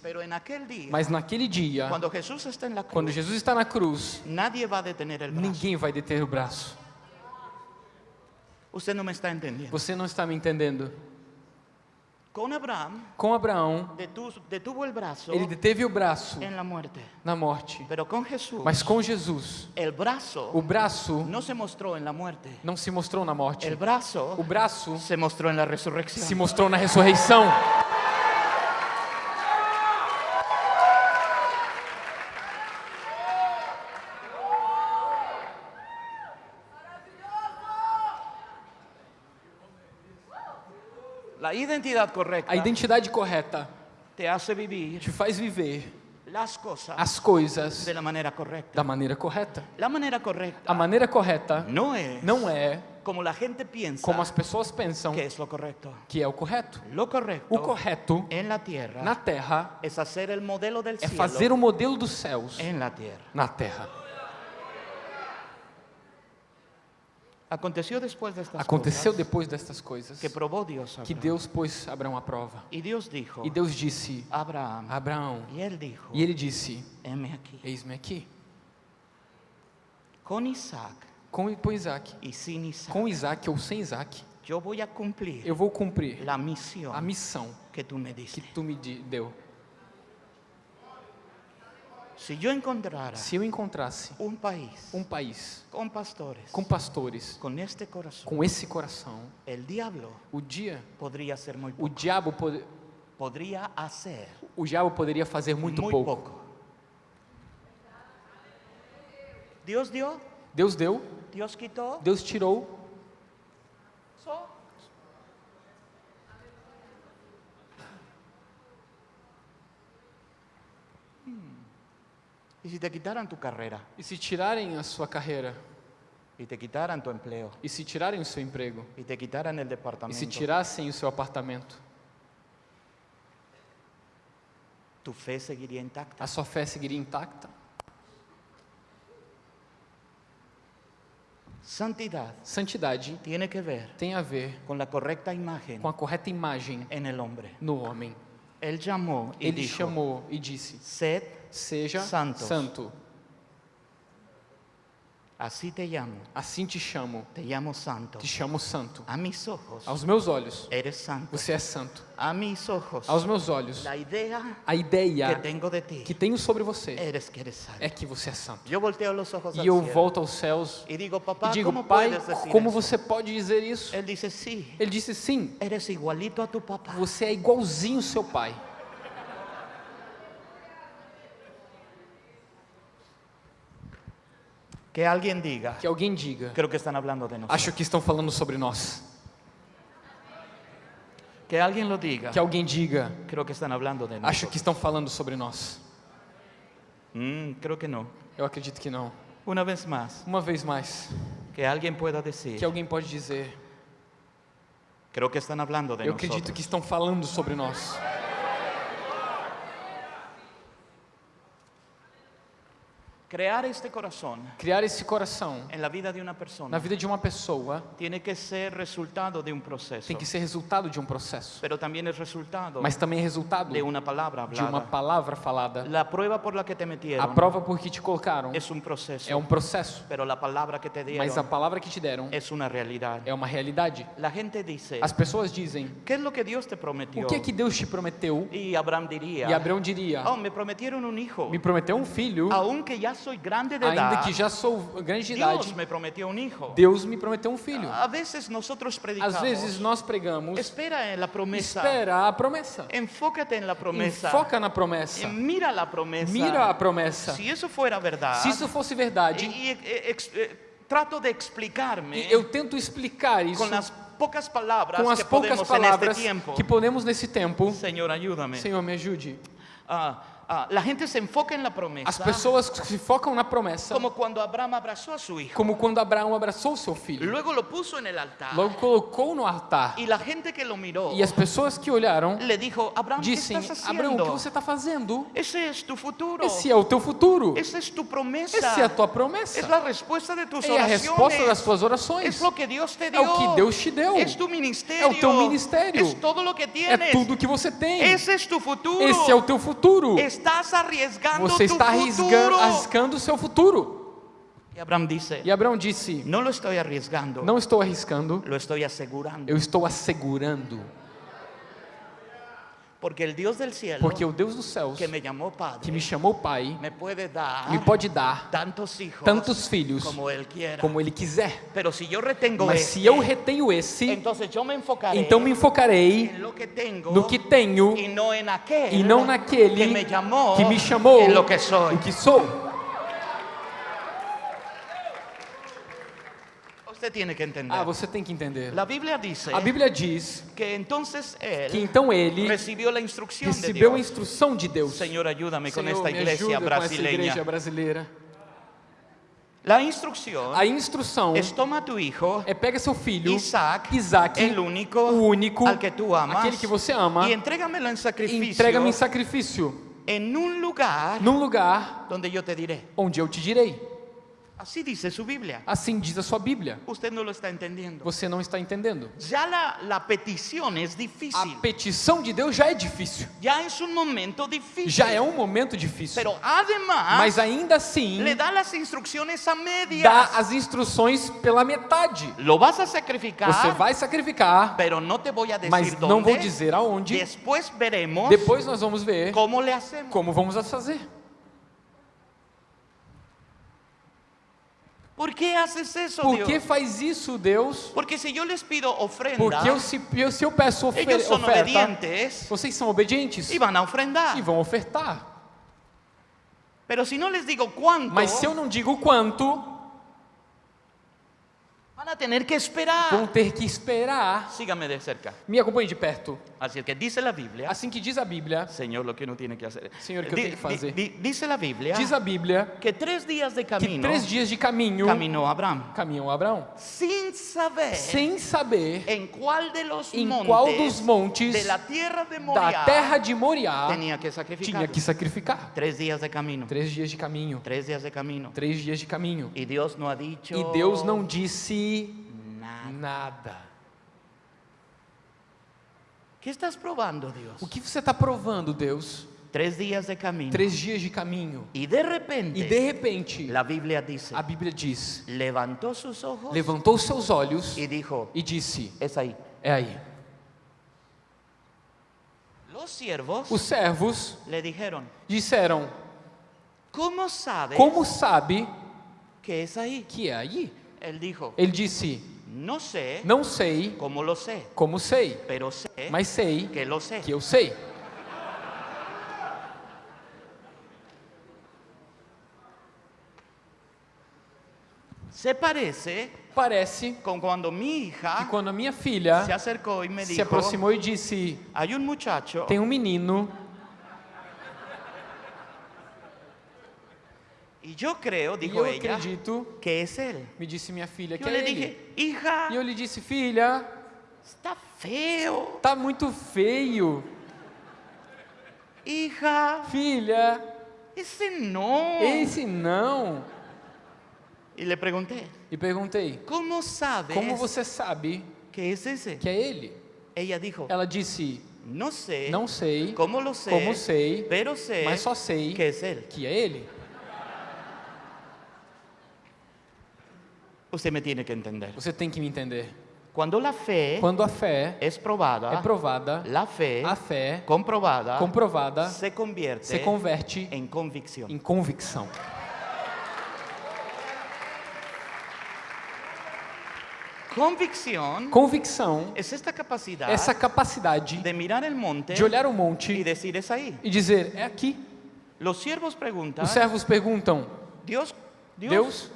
Mas naquele dia, cuando Jesús está en la cruz, quando Jesus está na cruz, a ninguém vai deter o braço. Usted no me está entendiendo. Você não está me entendendo. Con Abraham, Com Abraão, detu- detuvo el brazo ele deteve o braço muerte. na morte. Pero con Jesús, Mas com Jesus, el brazo o braço no se mostró en la muerte. não se mostrou na morte. El brazo O braço se mostró en la resurrección. se mostrou na ressurreição. La identidad correcta A identidade correta te hace vivir te faz viver as coisas de la manera correcta. da maneira correta. La manera correcta A maneira correta no es não é como piensa como as pessoas pensam que es lo correcto. que é o correto. Lo correcto O correto tierra na terra é fazer o modelo dos céus na terra. Aconteció después de estas Aconteceu cosas depois destas coisas que Dios a que. Deus pôs Abraão à prova. Dios dijo E Deus disse Abraão, y él dijo, e ele disse: heme aquí. Eis-me aqui. Con Isaac Com, com Isaac. y sin Isaac, Com Isaac ou sem Isaac, yo voy a cumplir eu vou cumprir a missão que tú me que tu me deu. Yo encontrara Se eu encontrasse un país um país con pastores, com pastores, con este corazón, com esse coração, el diablo o dia, podría ser muy o poco. diabo, pode, Podría hacer o diabo poderia fazer muito muy pouco. poco. Dios dio, Deus deu, Dios quitó. Deus tirou. Hmm. Y si te quitaran tu carrera, E se tirarem a sua carreira, y te quitaran tu empleo, e se tirarem o seu emprego, y te quitaran el e se departamento, tirassem o seu apartamento, tu fe seguiría intacta. a sua fé seguiria intacta. Santidad Santidade tiene que ver tem a ver con la correcta imagen com a correta imagem en el hombre. no homem. Él llamó y Ele dijo, chamou e disse: sed, Seja Santos. santo. así te llamo, Assim te chamo. te llamo santo. Te chamo santo. A mis ojos Aos meus olhos, eres santo. você é santo. A mis ojos Aos meus olhos, la idea a que ideia tengo de ti que tenho sobre você eres que eres santo. é que você é santo. Yo volteo los ojos E eu volto aos céus y digo, e papá, digo: ¿cómo Pai, como você pode dizer isso? Él dice, sí, Ele disse: Sim, eres igualito a tu papá. você é igualzinho ao seu pai. Que alguien diga, Que alguém diga: creo que están hablando de nosotros. Acho que estão falando sobre nós. Que alguien lo diga, Que alguém diga: creo que están hablando de Acho nosotros. que estão falando sobre nós. Mm, creo que no. Eu acredito que não. Una vez más, Uma vez mais, que alguien pueda decir, que alguém pode dizer: creo que están hablando de Eu acredito nosotros. que estão falando sobre nós. Crear este corazón Criar esse coração en la vida de una persona na vida de uma pessoa tiene que ser resultado de un proceso, tem que ser resultado de um processo, pero también es resultado mas também é resultado de una palabra de uma hablada. palavra falada. La prueba por la que te A metieron prova por que te colocaram es un proceso, é um processo, pero la palabra que te mas a dieron palavra que te deram es una realidad. é uma realidade. La gente dice, As pessoas dizem: ¿qué es lo que Dios te prometió? O que é que Deus te prometeu? Y Abraham diría, E Abraão diria: oh, me prometieron un hijo, Me prometeu um filho, aunque ya ainda que já sou grande de idade. Dios me prometió un hijo. Deus me prometeu um filho. A veces nosotros predicamos, Às vezes nós pregamos, espera en la promesa, espera a promessa. enfócate en la promesa, Foca na promessa. Mira la promesa. Mira a promessa. Si eso fuera verdad, Se isso fosse verdade, eh, ex- eh, trato de explicarme e eu tento explicar isso con las pocas palabras com as que poucas podemos palavras que podemos nesse tempo. Señor, ayúdame. Senhor, me ajude. Ah, ah, la gente se enfoca en la As pessoas se focam na promessa, como cuando Abraham abrazó a su hijo. como quando Abraão abraçou seu filho. Luego lo puso en el altar. Logo colocou no altar. Y la gente que lo miró E as pessoas que olharam le dijo, Abraham, ¿qué dissem: Abraão, o que você está fazendo? Ese es tu futuro. Esse é o teu futuro. Esa es tu promesa. Essa é a tua promessa. Es la respuesta de tus É a resposta das tuas orações. Es lo que Dios te É dio. o que Deus te deu. Es tu ministerio. É o teu ministério. Es todo lo que É tudo que você tem. Ese es tu futuro. Esse é o teu futuro. Estás arriesgando Você está futuro. arriscando, arriscando o seu futuro. Y Abraham dice, E Abraão disse: no lo estoy arriesgando, Não estou arriscando, lo estoy asegurando. eu estou assegurando. Porque el Dios del cielo, Porque o Deus dos céus, que me llamó padre, que me chamou Pai, me puede dar me pode dar tantos hijos tantos filhos como quiera. como Ele quiser. Mas este, se eu retenho esse, então me enfocarei que tengo no que tenho y no en aquel e não naquele que me llamó que me chamou que o que sou. Usted tiene que entender. Ah, você tem que entender. La Biblia dice A Bíblia diz que entonces él que então ele recibió la instrucción de recebeu a instrução de Deus. Senhor, esta me iglesia ajuda com brasileña. igreja brasileira. La instrucción A instrução es toma a tu hijo, é pega seu filho, Isaac, Isaac, el único, o único, al que tú amas, aquele que você ama, y entrégamelo en e sacrificio entrega-me em sacrifício en un lugar num lugar donde yo te diré. onde eu te direi. Así dice su Biblia. Assim diz a sua Bíblia. No lo está entendiendo. Você não está entendendo. Ya la, la petición es A difícil. petição de Deus já é difícil. Ya es un momento difícil. Já é um momento difícil. Pero además Mas ainda assim, le da las instrucciones a medias. dá as instruções pela metade. Lo vas a sacrificar, Você vai sacrificar, pero no te voy a decir mas dónde. não vou dizer aonde. Después veremos Depois nós vamos ver cómo le hacemos. como vamos a fazer. ¿Por qué haces eso, Por que faz isso, Deus? Porque si yo les pido ofrenda, Porque eu, se, eu, se eu peço ofer ellos son oferta, obedientes vocês são obedientes van a ofrendar. e vão ofertar. Pero si no les digo cuánto, Mas se eu não digo quanto, van a tener que esperar. vão ter que esperar. Sígame de cerca. Me acompanhe de perto. Así es que dice la Biblia, Assim que diz a Bíblia, Señor, lo que uno tiene que hacer. Señor, ¿qué Di- tengo que fazer? di- di- dice la Biblia diz a Bíblia que tres días de que camino três dias de caminho caminó Abraham caminhou Abraão, sin saber sem saber en cuál de los em montes qual dos montes de la tierra de Moriah da terra de Moriá tenía que sacrificar. tinha que sacrificar. Tres días de camino. Três dias de caminho, Tres días de camino. três dias de caminho. Y Dios no ha dicho E Deus não disse nada. nada. ¿Qué estás probando, Dios? O que você está provando, Deus? Tres días de camino. Três dias de caminho. Y de repente, E de repente, la Biblia dice, a Bíblia diz: levantó sus ojos levantou seus olhos y dijo, e disse: es ahí. É aí. Los siervos Os servos le dijeron, disseram: ¿cómo sabes Como sabe que es ahí? que é aí? Ele disse: no sé Não sei cómo lo sé, como sei, pero sé mas sei que lo sé. que eu sei. Se parece Parece con cuando mi que hija quando a minha filha se acercó y me se dijo, aproximou e disse: hay un muchacho Tem um menino, y yo creo, e dijo eu ella, acredito, que es él. me disse minha filha, que Yo é le ele. dije, hija, E eu lhe disse: Filha, está feo. tá muito feio. Hija, Filha, ese no. esse não. Y le pregunté, E perguntei: ¿cómo sabes Como você sabe que es ese? que é ele? Ella dijo, Ela disse: no sé Não sei, cómo lo sé, como sei, pero sé mas só sei que es él. que é ele. Usted me tiene que entender. Você tem que me entender. Cuando la fe Quando a fé es probada, é provada, la fe a fé comprobada comprovada se convierte se converte en convicción. em convicção. Convicción Convicção, es esta capacidad essa capacidade de mirar el monte de olhar o monte decir es ahí. e dizer: É aqui. Los siervos preguntan, Os servos perguntam: Dios, Dios, Deus,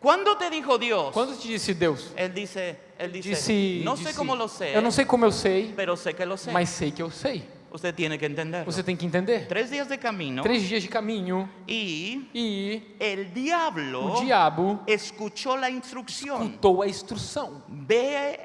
¿cuándo te dijo Dios? quando te disse Deus? Dice, él dice, Disse, no sé disse, cómo lo sé, Eu não sei como eu sei, pero sé que lo sé. mas sei que eu sei. Usted tiene que entender. Você tem que entender. Tres días de camino Três dias de caminho y e el diablo o diabo escuchó la instrucción. escutou a instrução. Ve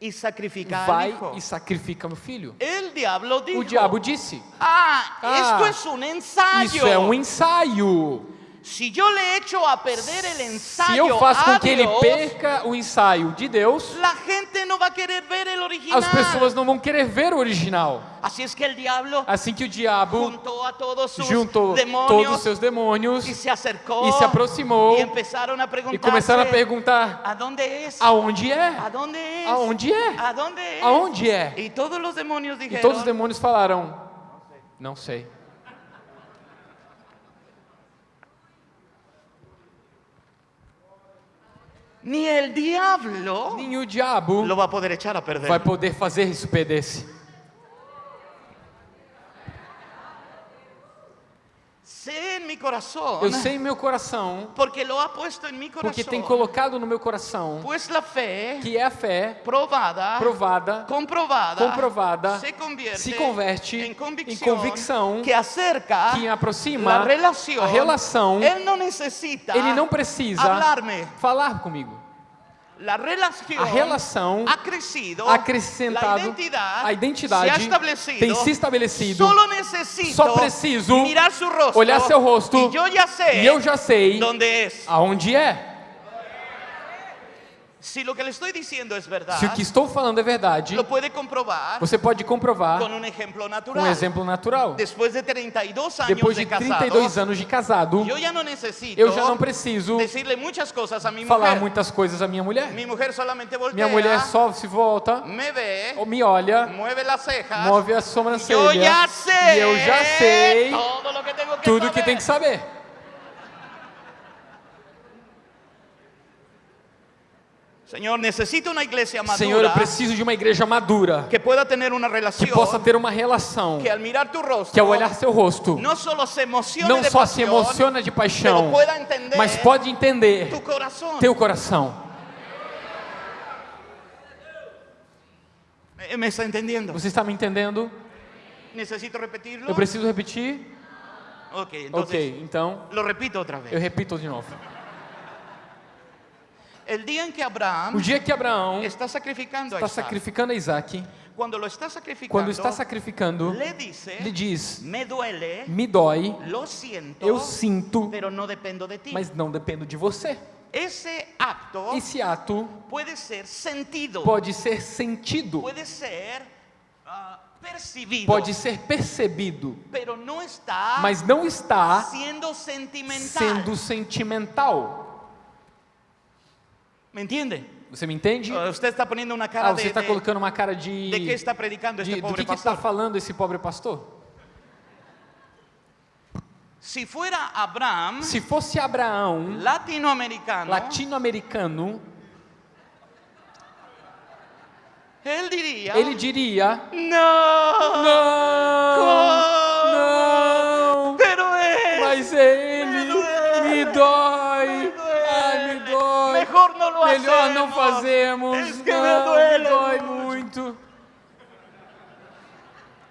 y sacrifica Vai e sacrifica meu filho. El diablo dijo, O diabo disse: ah, Ah, esto es un ensayo. Isso é um ensaio. Si yo le echo a perder el Se ensayo eu faço com que ele perca o ensaio de Deus, la gente no va a querer ver el original. as pessoas não vão querer ver o original. Así es que el diablo Assim que o diabo juntou demonios todos os seus demônios y se acercó e se aproximou y empezaron a preguntar e começaram a perguntar: ¿a dónde es? aonde é? ¿A dónde es? Aonde é? ¿A dónde es? Aonde é? Y todos los demonios E todos os demônios falaram: Não sei. Ni el diablo Nem o diabo lo va a poder echar a perder. vai poder fazer isso perder-se. Sé en mi corazón, Eu sei em meu coração, porque lo ha puesto en mi corazón, porque tem colocado no meu coração pues la fe que é a fé probada, provada, comprovada, comprovada, se convierte, se converte em convicción, convicção que acerca que aproxima la relación. a relação. Él no necesita Ele não precisa falar comigo. La relación A relação ha crecido, acrescentado, a identidade se tem se estabelecido. Só preciso olhar seu rosto e eu já sei aonde é. Si lo que le estoy diciendo es verdad, Se o que estou falando é verdade, você pode comprovar con un ejemplo com natural. um exemplo natural. Después de 32 años Depois de de casado, 32 anos de casado, yo ya no necesito eu já não preciso falar muitas coisas à minha mulher. Minha mulher só se volta, me ve, ou me olha, move a sobrancelha e eu já sei lo que tengo que tudo saber. que tem que saber. Señor, necesito una iglesia madura Senhor, eu preciso de uma igreja madura que pueda tener una que relación possa ter uma relação que al mirar tu rostro que ao olhar seu rosto no solo se emocione não de só se pasión, emociona de paixão, mas pode entender tu corazón. teu coração. ¿Me- ¿Me está entendiendo? Você está me entendendo? ¿Necesito repetirlo? Eu preciso repetir? Ok, entonces Ok, então lo repito otra vez. eu repito de novo. El día en que Abraham O dia que Abraão está sacrificando a está sacrificando a Isaac, cuando lo está quando está sacrificando, le dice, lhe diz: me duele, Me dói, siento, eu sinto, mas não dependo de você. Ese acto Esse ato puede ser sentido, pode ser sentido, puede ser ah, percibido, pode ser percebido, está mas não está siendo sentimental. sendo sentimental. ¿Me entiende? Você me entende? Ah, Usted está poniendo cara Ah, você de, está de- colocando uma cara de. de qué está predicando este de do pobre que está pastor. falando esse pobre pastor? Fuera Abraham, Se fosse Abraão, latinoamericano, latino-americano, él diría, ele diria: Não, não, Melhor não fazemos, Es que não, me dói muito.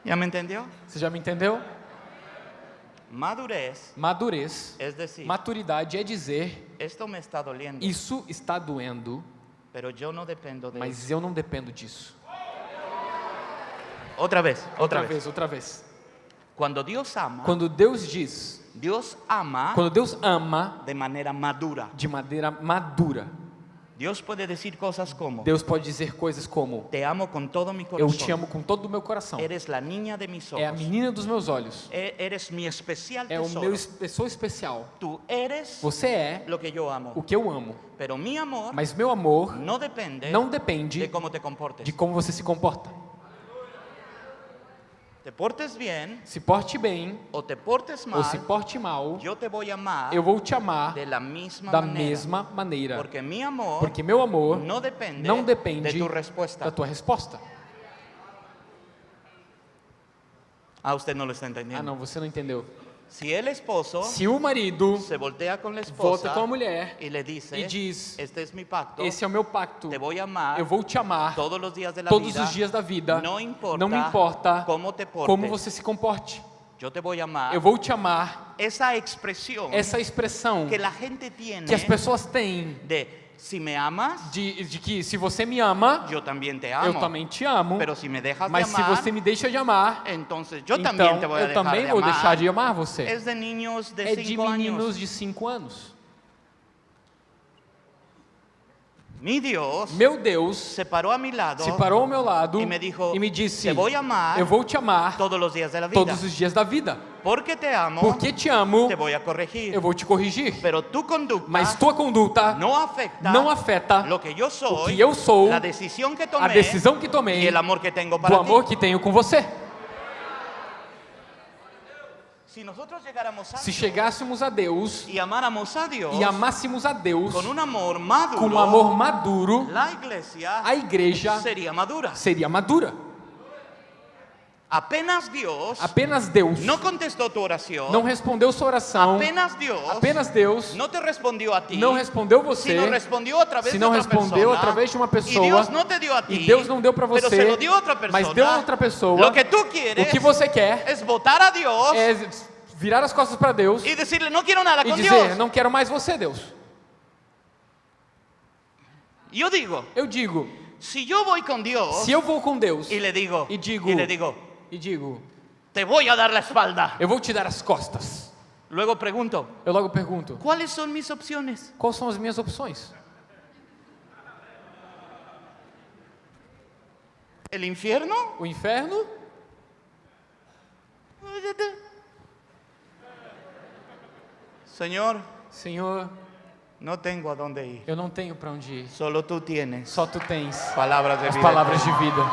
¿Ya me entendió? Você já me entendeu? Madurez, Madurez, es decir, maturidade é dizer: Isso está doendo, mas eu não dependo disso. Otra vez, otra, Outra vez. vez, outra vez. Cuando Dios ama, Quando Deus diz, Dios ama quando Deus ama de manera madura. de maneira madura, Dios puede decir cosas como, Deus pode dizer coisas como: te amo con todo mi Eu corazón. te amo com todo o meu coração. Eres la niña de mis ojos. É a menina dos meus olhos. E- Eres mi especial É o meu es- pessoa especial. Tú eres Você é lo que yo amo. o que eu amo. Pero mi amor Mas meu amor no depende não depende de cómo te comportes. de como você se comporta. Te portes bien Se porte bem o te portes mal, ou se porte mal, yo te voy a amar eu vou te amar da manera. mesma maneira. Porque mi amor Porque meu amor no depende, não depende de tu respuesta. da tua resposta. Ah, no lo está Ah, entendiendo. não, você não entendeu. Si el esposo Se o marido se voltea la volta esposa com a mulher y le dice, e diz: este es mi pacto, Esse é o meu pacto, te voy a amar eu vou te amar todos de la todos vida, os dias da vida. no importa, Não me importa cómo te portes, como você se comporte. yo te voy a amar. Eu vou te amar. Esa expresión Essa expressão que que as pessoas têm de si me amas, de, de que se você me ama, yo también te eu amo, também te amo. si Mas de se amar, você me deixa de amar, então te voy a eu também de vou amar. deixar de amar você. É de 5 meninos de 5 anos. Dios Meu Deus se paró a mi lado se parou ao meu lado e me dijo, e me disse: "Te vou amar Eu vou te amar todos os dias da vida. Porque te amo, Porque te amo, te voy a corregir. eu vou te corrigir. Pero tu conducta Mas tua conduta no afecta não afeta lo que yo soy, o que eu sou, la decisión que a tomé decisão que tomei el amor que tengo do para amor ti. que tenho com você. Llegáramos a Se chegássemos a Deus amáramos a Dios e amássemos a Deus con un amor maduro, com um amor maduro, a igreja sería madura. seria madura. Apenas Dios Apenas Deus no contestó tu oración, não respondeu sua oração, apenas Dios apenas Deus no te respondió a ti, não respondeu você, sino respondió a través se não respondeu através de uma pessoa, Dios no te dio a ti, e Deus não deu para você, se otra persona, mas deu a outra pessoa, lo que tú quieres o que você quer es votar a Dios é virar as costas para Deus y decirle no quiero nada e con dizer: Dios. Não quero mais você, Deus. Yo digo, Eu digo: si yo voy con Dios se eu vou com Deus y le digo, e digo, y le digo, e digo, te voy a dar la espalda. eu vou te dar as costas. Luego pregunto, Eu logo pergunto: ¿cuáles son mis opciones? quais são as minhas opções? ¿El infierno? O inferno? Senhor, no tengo a dónde ir. eu não tenho para onde ir. Solo tú tienes Só tu tens palabras de as vida. palavras de vida.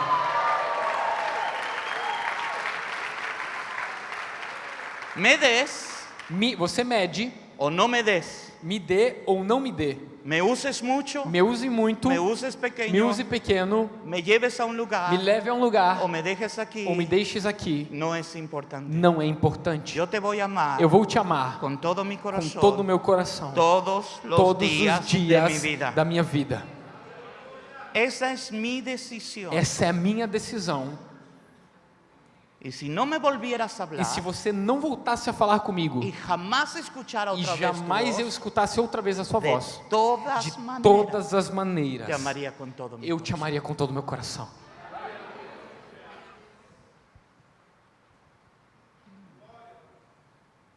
Me des Me, você mede, o no me des. me dê ou não me dê. Me uses mucho, Me use muito, me uses me pequeño, use pequeno, me lleves a un lugar me leve a um lugar o me dejes aquí. ou me deixes aqui. No es importante. Não é importante. Yo te voy a amar Eu vou te amar con todo mi com corazón, todo o meu coração, todos todos días, os dias de mi vida. da minha vida. Esa es mi decisión. Essa é a minha decisão. Y si no me volvieras a E hablar se você não voltasse a falar comigo y jamás escuchara e otra jamais vez eu escutasse outra vez a sua de voz, todas de maneras todas as maneiras, te amaría con todo mi eu te amaria com todo o meu coração.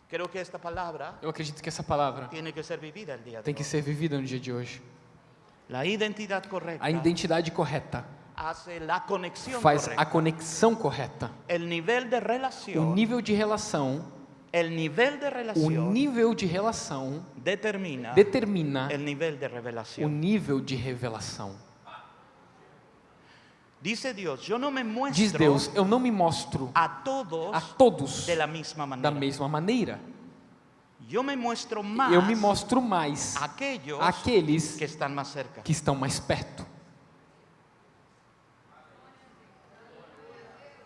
Creo que esta palabra Eu acredito que essa palavra tem que ser vivida no dia de hoje. A identidade correta faz a conexão correta. O nível de relação, o nível de relação determina determina o nível de revelação. Diz Deus: Eu não me mostro a todos a todos da mesma maneira. Yo me muestro más Eu me mostro mais a aquellos àqueles que están más cerca. que estão mais perto.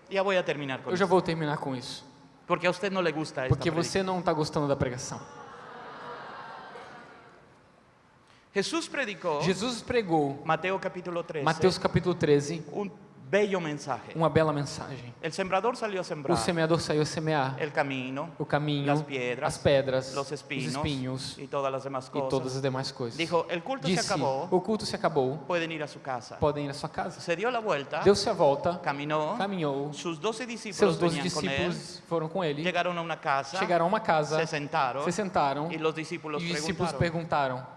Voy a terminar con Eu já vou terminar com isso. porque a usted no le gusta Porque você não está gostando da pregação. Jesús predicó Jesus pregou Mateo capítulo 13 Mateus capítulo 13, un bello mensaje. uma bela mensagem. El sembrador salió a sembrar O semeador saiu a semear el camino, o caminho, las piedras, as pedras, los os espinhos, y todas las demás e cosas. todas as demais coisas. Dijo, el culto se Disse: acabó, O culto se acabou, pueden ir a su casa. podem ir à sua casa. Se dio la vuelta, Deu-se a volta, caminó, caminhou. discípulos Seus doze venían con él, discípulos foram com ele, llegaron a una casa, chegaram a uma casa, se sentaron, se sentaram y los discípulos e os discípulos preguntaron, perguntaram: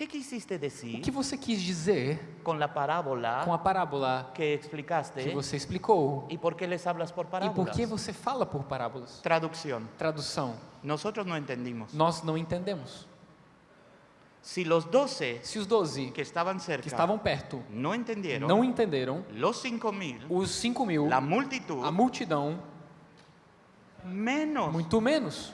¿qué quisiste O decir que você quis dizer con la parábola com a parábola que explicaste? que você explicou? ¿Y por qué les hablas por E por parábolas? que você fala por parábolas? Traducción. Tradução: Nosotros no entendimos. Nós não entendemos. Si los doce Se os doze que estaban que cerca estavam perto no entendieron, não entenderam, los cinco mil, os cinco mil, la multitud, a multidão, menos. muito menos,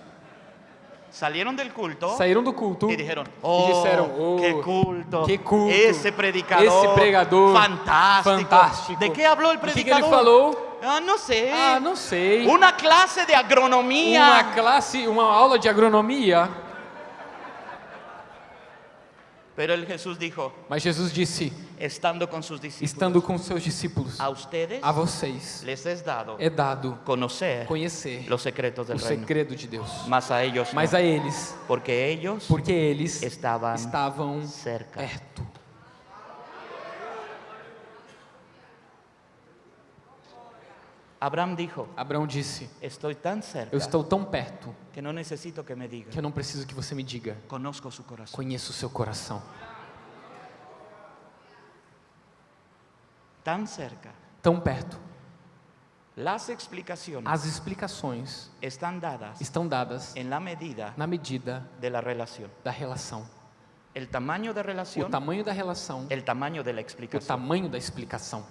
Salieron del culto saíram do culto y dijeron, e oh, disseram: oh, qué culto, que culto, ese predicador, esse pregador fantástico. fantástico. ¿De qué habló el O que, que ele predicador? falou? Ah, no sé. Ah, não sei. Una clase de agronomía. Uma classe, uma aula de agronomia. Pero el Jesús dijo, Mas Jesus disse, estando con sus discípulos, estando com seus discípulos, a ustedes a vocês les es dado é dado conocer conhecer los secretos o del reino. segredo de Deus. Mas a ellos Mas a eles, porque ellos porque eles estavam estavam cerca. perto. Abraham dijo, Abraão disse: tan cerca Eu estou tão perto que no necesito que me diga. que eu não preciso que você me diga. Conozco su corazón. Conheço o seu coração. Tan cerca. Tão perto. Las explicaciones As explicações están dadas estão dadas medida na medida relación. da relação. O tamanho da relação, el tamaño de la o explicación. tamanho da explicação.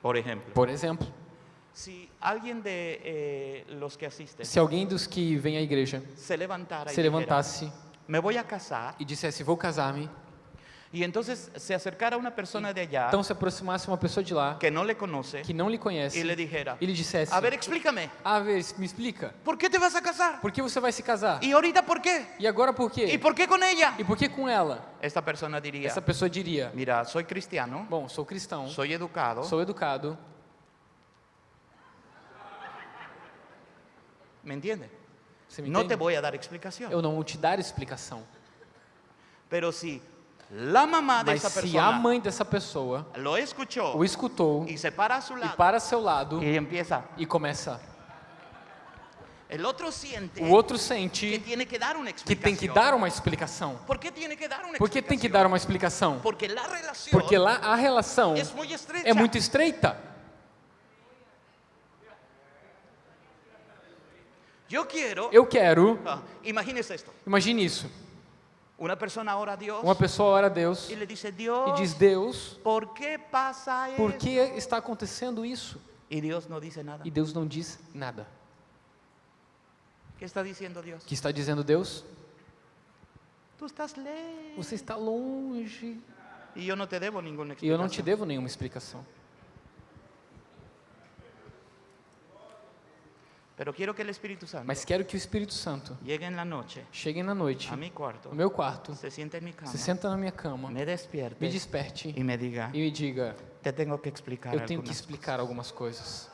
Por ejemplo, Por exemplo, si alguien de eh, los que asisten se alguém dos que vem à igreja se se dijera, levantasse me voy a casar, e dissesse: Vou casar-me, y entonces se acercara una persona de allá então se aproximasse uma pessoa de lá que no le conoce que não lhe conhece y le dijera, e lhe dissesse: a ver, explícame, Ah, vê, me explica, ¿por qué te vas a casar? por que você vai se casar? ¿Y ahorita por qué? E agora por quê? ¿Y por qué con ella? E por que com ela? Esta persona diría, Essa pessoa diria: mira, soy cristiano, Bom, sou cristão, soy educado, sou educado, ¿me entiende? você me No te entende? a dar explicación. Eu não vou te dar explicação. Pero si mamá de Mas se a mãe dessa pessoa lo escuchó o escutou y se para a su e lado para seu lado y empieza, e começa, el otro siente o outro que sente tiene que dar una que tem que dar uma explicação. ¿Por qué tiene que dar una Por que tem que dar uma explicação? Porque Porque lá a relação es muy estrecha. é muito estreita. Eu quero, Ah, imagínese esto, imagine isso, una persona ora a Dios uma pessoa ora a Deus y le dice, e diz: Deus, ¿por qué pasa por eso? que está acontecendo isso? Y Dios no dice nada. E Deus não diz nada. ¿Qué está diciendo Dios? O que está dizendo Deus? Tú estás lejos Você está longe y yo no te debo ninguna e eu não te devo nenhuma explicação. Pero quiero que el Espíritu Santo Mas quero que o Espírito Santo chegue na noite no meu quarto, se senta na minha cama, me desperte y me diga, e me diga: Eu tenho que explicar algumas coisas.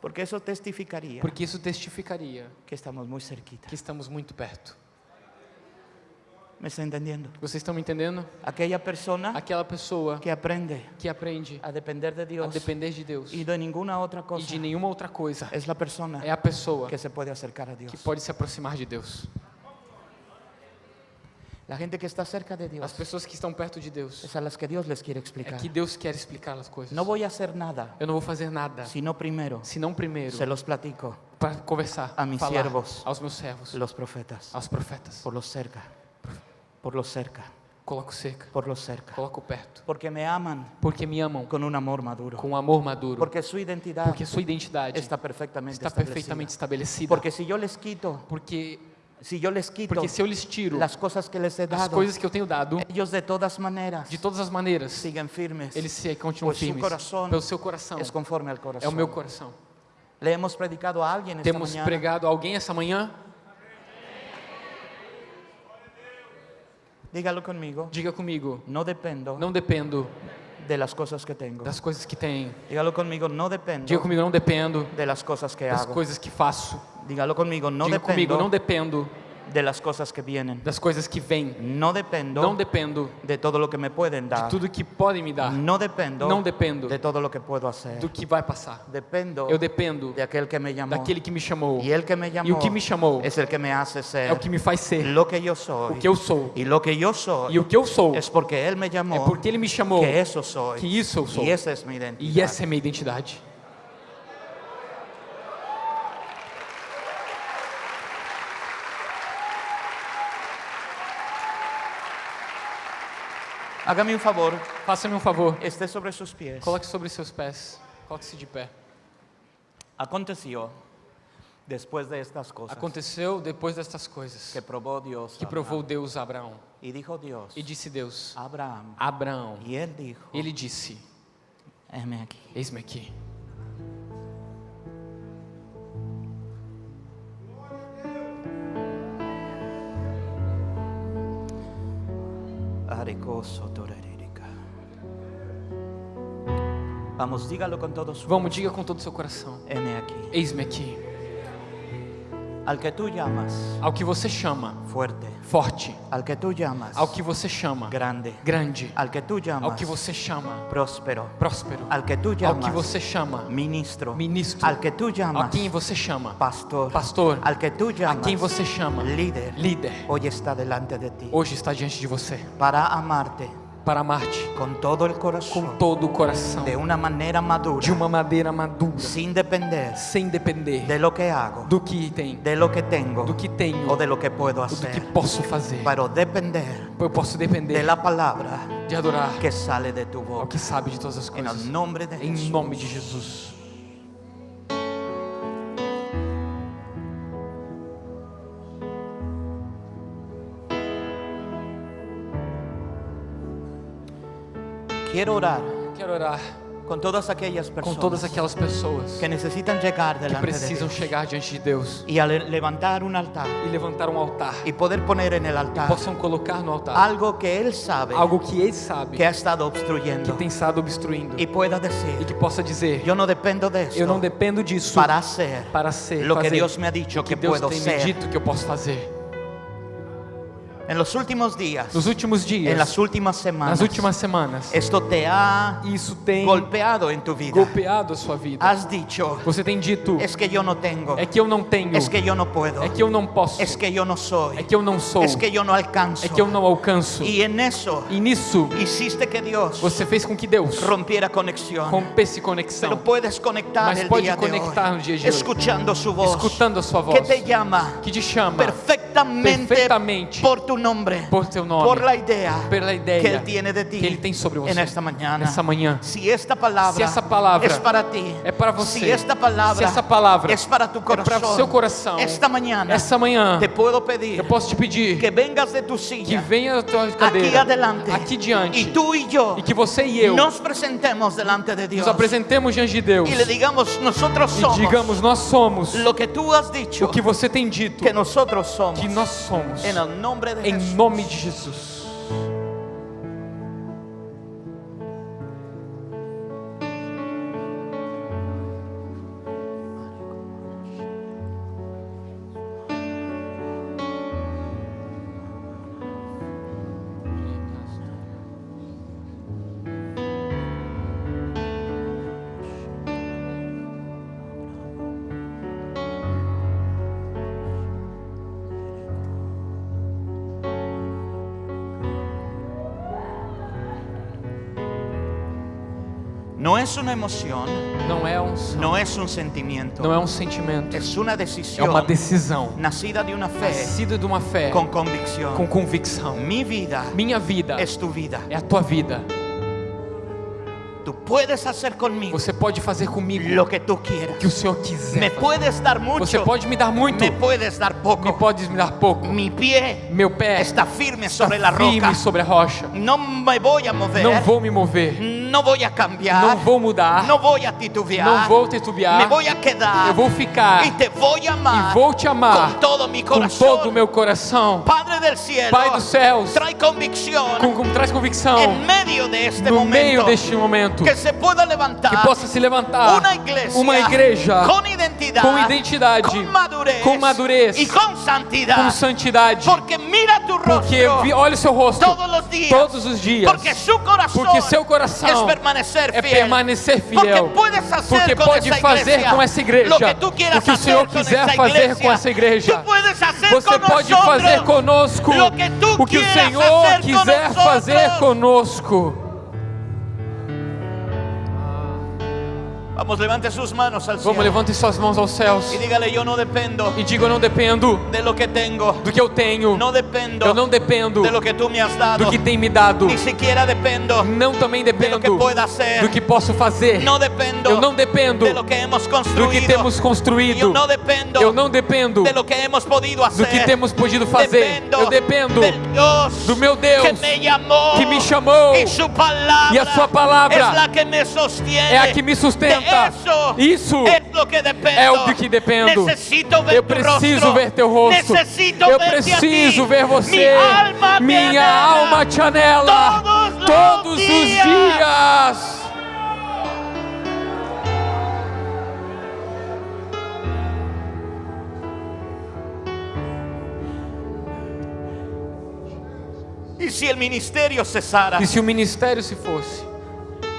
Porque eso testificaría Porque isso testificaria que estamos muy cerquita. que estamos muito perto. ¿Me está entendiendo? Vocês estão me entendendo? Aquella persona Aquela pessoa que aprende que aprende a depender de a Dios depender de Deus y de ninguna otra e cosa de nenhuma outra coisa es la persona é a pessoa que se puede acercar a Dios. que pode se aproximar de Deus. La gente que está cerca de As Dios pessoas que estão perto de Deus es a las que Dios les quiere é explicar. que Deus quer explicar as coisas. No voy a hacer nada, Eu não vou fazer nada sino primero se não primeiro se los platico para conversar, A mis falar siervos. aos meus servos, los profetas, aos profetas. por los cerca, por los cerca, Coloco cerca, por los cerca, coloco perto, porque me aman porque me amam con un amor maduro, com um amor maduro, porque su identidad porque sua identidade está perfectamente está perfeitamente estabelecida. Porque si yo les quito, Porque, si yo les quito porque se eu lhes tiro las cosas que les he as dado, coisas que eu tenho dado, ellos de todas maneras de todas as maneiras, siguen firmes. eles se continuam firmes. coração Pelo seu coração. Es conforme al É corazón. o meu coração. Le hemos predicado a esta Temos mañana pregado a alguém essa manhã? Dígalo conmigo. Diga comigo. No dependo Não dependo de las cosas que tengo. das coisas que tenho. Dígalo conmigo. No dependo Diga comigo, não dependo de las cosas que das hago. coisas que faço. Dígalo conmigo. No Diga comigo, dependo não dependo de las cosas que vienen. das coisas que vêm. No dependo Não dependo de todo lo que me pueden de dar. tudo que podem me dar. No dependo Não dependo de todo lo que puedo hacer. do que vai passar. Dependo Eu dependo de aquel que me llamó. daquele que me chamou. Y el que me E llamó o que me chamou es el que me hace ser é o que me faz ser lo que yo soy. o que eu sou. Y lo que yo soy E o que eu sou es porque Él me llamó, é porque Ele me chamou. que eso soy. Que isso eu sou. Y esa es mi identidad. E essa é minha identidade. Hágame un favor, Faça-me um favor. esté sobre sus pies. Coloque sobre seus pés. Coloque-se de pé. Aconteció después de estas cosas Aconteceu depois destas coisas que probó Dios que provou Abraham. Deus a Abraão. y dijo Dios E disse Deus a Abraham a Abraão. y él dijo Ele disse: heme aquí. Eis-me aqui. Vamos, dígalo todo su Vamos, diga com todo o seu coração. heme aquí. Eis-me aqui. Al que tú llamas Ao que você chama fuerte, forte, al que tú llamas ao que você chama grande, grande, al que tú ao llamas que você chama próspero, próspero, al que tú ao llamas que você chama ministro, ministro, al que tú a llamas quem você chama pastor, pastor, al que tú a llamas quem você chama líder, líder, hoy está delante de ti. Hoje está diante de você. Para amarte para amar-te con todo el com corazón, todo o coração, de una manera madura, de uma madeira madura, sin depender. Sem depender de lo que hago, do que tem, de lo que tengo. Do que tenho, o de lo que puedo ou do que hacer, posso fazer. pero depender Eu posso de depender la palabra de adorar que sale de tu boca. que sabe de todas as coisas. el nombre de Em nome de Jesus. Quiero orar Quero orar con todas aquellas com personas todas aquelas pessoas que necesitan llegar que delante de precisam Dios chegar diante de Deus al levantar un altar e levantar um altar. y poder poner en el altar Possam colocar no altar algo que Él sabe algo que Ele sabe que ha estado que obstruyendo tem estado obstruindo y pueda e decir, que possa dizer: yo no dependo de Eu não dependo disso para hacer para ser lo que Dios me ha dicho que que Deus puedo tem me ser. dito que eu posso fazer. En los últimos días, Nos últimos en dias, las últimas semanas, nas últimas semanas, esto te ha isso tem golpeado en tu vida. golpeado a sua vida. Has dicho, Você tem dito: es que yo no tengo, É que eu não tenho, es que yo no puedo, é que eu não posso, es que yo no soy, é que eu não sou, es que yo no alcanzo. é que eu não alcanço. Y en eso E nisso, hiciste que Dios você fez com que Deus rompiera conexión. rompesse Pero conexão, puedes conectar Mas el pode conectar hoy, no dia de hoje. escuchando su voz, escutando a sua voz, que te llama que te chama perfectamente, perfectamente por tu nombre, por teu nome, por la idea pela ideia que Él tiene de ti que Ele tem sobre você en esta mañana. nessa manhã. Si esta palabra, Se essa palavra es para ti, é para você, si esta palabra, se essa palavra es para tu é para o seu coração, esta mañana essa manhã te puedo pedir eu posso te pedir que vengas de tu que silla venha da tua cadeira adelante aqui diante y tú y yo e que você e eu nos presentemos delante de Dios nos apresentemos diante de Deus y le digamos e somos digamos: Nós somos lo que tú has dicho o que você tem dito que nosotros somos que nós somos, en el nombre de em nome de Jesus. Es una emoción, Não é um som, no es un sentimiento, não é um sentimento, es una é uma decisão nacida de una fe nascida de uma fé con convicción. com convicção. Mi vida Minha vida es tu vida. é a tua vida. Tú puedes hacer conmigo Você pode fazer comigo lo que tú quieras. que o Senhor quiser. Me fazer. puedes dar mucho, Você pode me dar muito, me puedes dar me poco. pode me dar pouco. Mi pie Meu pé está firme está sobre la firme roca. sobre a rocha. No me voy a mover. Não vou me mover, No voy a cambiar. não vou mudar, No voy a titubear. não vou titubear. Me voy a quedar. Eu vou ficar y te voy a amar e vou te amar con todo mi com corazón. todo o meu coração. Padre del cielo, Pai dos céus, trae convicción com, com, traz convicção en medio de este no momento meio deste momento que se pueda levantar que possa se levantar una iglesia, uma igreja con identidad, com identidade, con madurez, com madurez, y con santidad. com santidade. porque mira tu Porque rostro vi- olha o seu rosto todos los días. todos os dias. Porque su corazón Porque seu coração es permanecer é fiel. permanecer Porque fiel. Porque pode esa fazer com essa igreja lo que quieras o que o Senhor quiser fazer com essa igreja. Você pode fazer conosco o que o Senhor quiser fazer conosco. Vamos, levante sus manos al Vamos, cielo. levante suas mãos aos céus. Y dígale, yo no dependo e diga: Eu não dependo de lo que tengo, do que eu tenho, no dependo eu não dependo de lo que tú me has dado, do que tem me dado, ni siquiera dependo não também de lo que dependo hacer, do que posso fazer, no dependo eu não dependo de lo que hemos do construido, que temos construído, no dependo eu não dependo de lo que hemos podido hacer, do que temos podido fazer, dependo eu dependo Dios do meu que Deus me llamó que me chamou y su palabra e a sua palavra que é a que me sustenta. Eso Isso dependo é o de que dependo. Eu preciso ver teu rosto. Eu preciso ver você. minha alma te anela. Todos os dias. y si el ministerio cesara E se o ministério se fosse,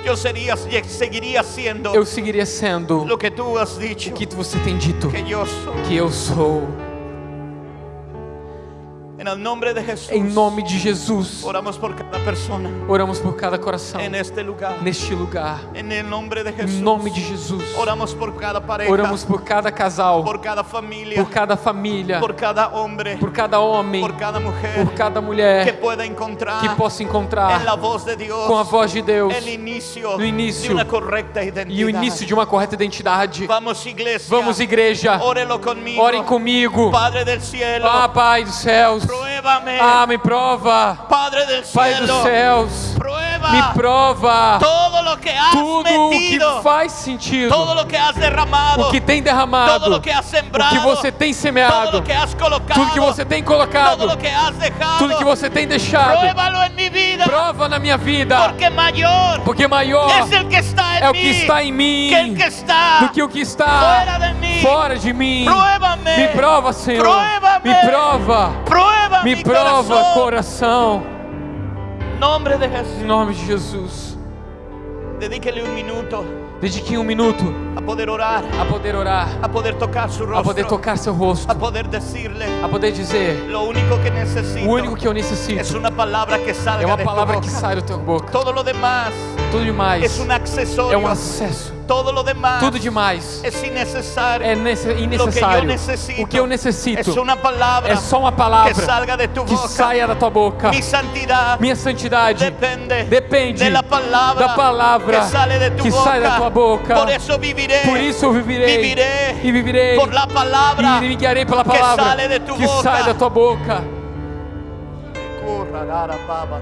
yo sería, seguiría siendo eu seguiria sendo lo que tú has dicho o que você tem dito que yo soy que eu sou. Em nome de Jesus, oramos por cada persona oramos por cada coração en este lugar neste lugar. Em nome de Jesus, oramos por cada pareja oramos por cada casal, por cada familia por cada família, por cada hombre por cada homem, por cada mujer por cada que mulher encontrar que possa en encontrar la voz de Dios com a voz de Deus el inicio, no início de una correcta identidad. e o início de uma correta identidade. Vamos iglesia, Vamos, igreja, órelo conmigo. orem comigo. Padre del cielo, Ah, Pai dos céus, pruébame. ah, me prova. Padre Pai cielo, dos céus, prueba me prova todo lo que has tudo o que metido, faz sentido, todo lo que has derramado, o que tem todo derramado, lo que has o sembrado, que você tem todo semeado, lo que has colocado, tudo que você tem todo colocado, lo que has dejado, tudo que você tem deixado. pruébalo en mi vida, Prova na minha vida, porque mayor porque maior es el que está en é o mí que está em mim que el que está do que o que está fuera de mim. fora de mim. Me prova, Senhor. Pruébame. Me prova. prueba Me prova, corazón. coração. Nombre de Em Jesús. nome de Jesus. Dedíquele un minuto Dedique um minuto a poder orar, a poder orar, a poder tocar su rostro, a poder tocar seu rosto, a poder decirle a poder dizer: lo único que necesito o único que eu es necessito una palabra que salga é uma palavra que sai da tua boca. Todo lo demás Tudo demais es un accesorio. é um acesso. Tudo demais é nece- Lo que yo innecessário. necesito O que eu necessito é só uma que palavra salga de tu que saia da tua boca. Minha santidade depende, da palavra que sai da tua boca. Por isso eu vivirei e vivirei por la palabra e me guiarei pela palavra que sai da tua boca. Corra, rara, baba,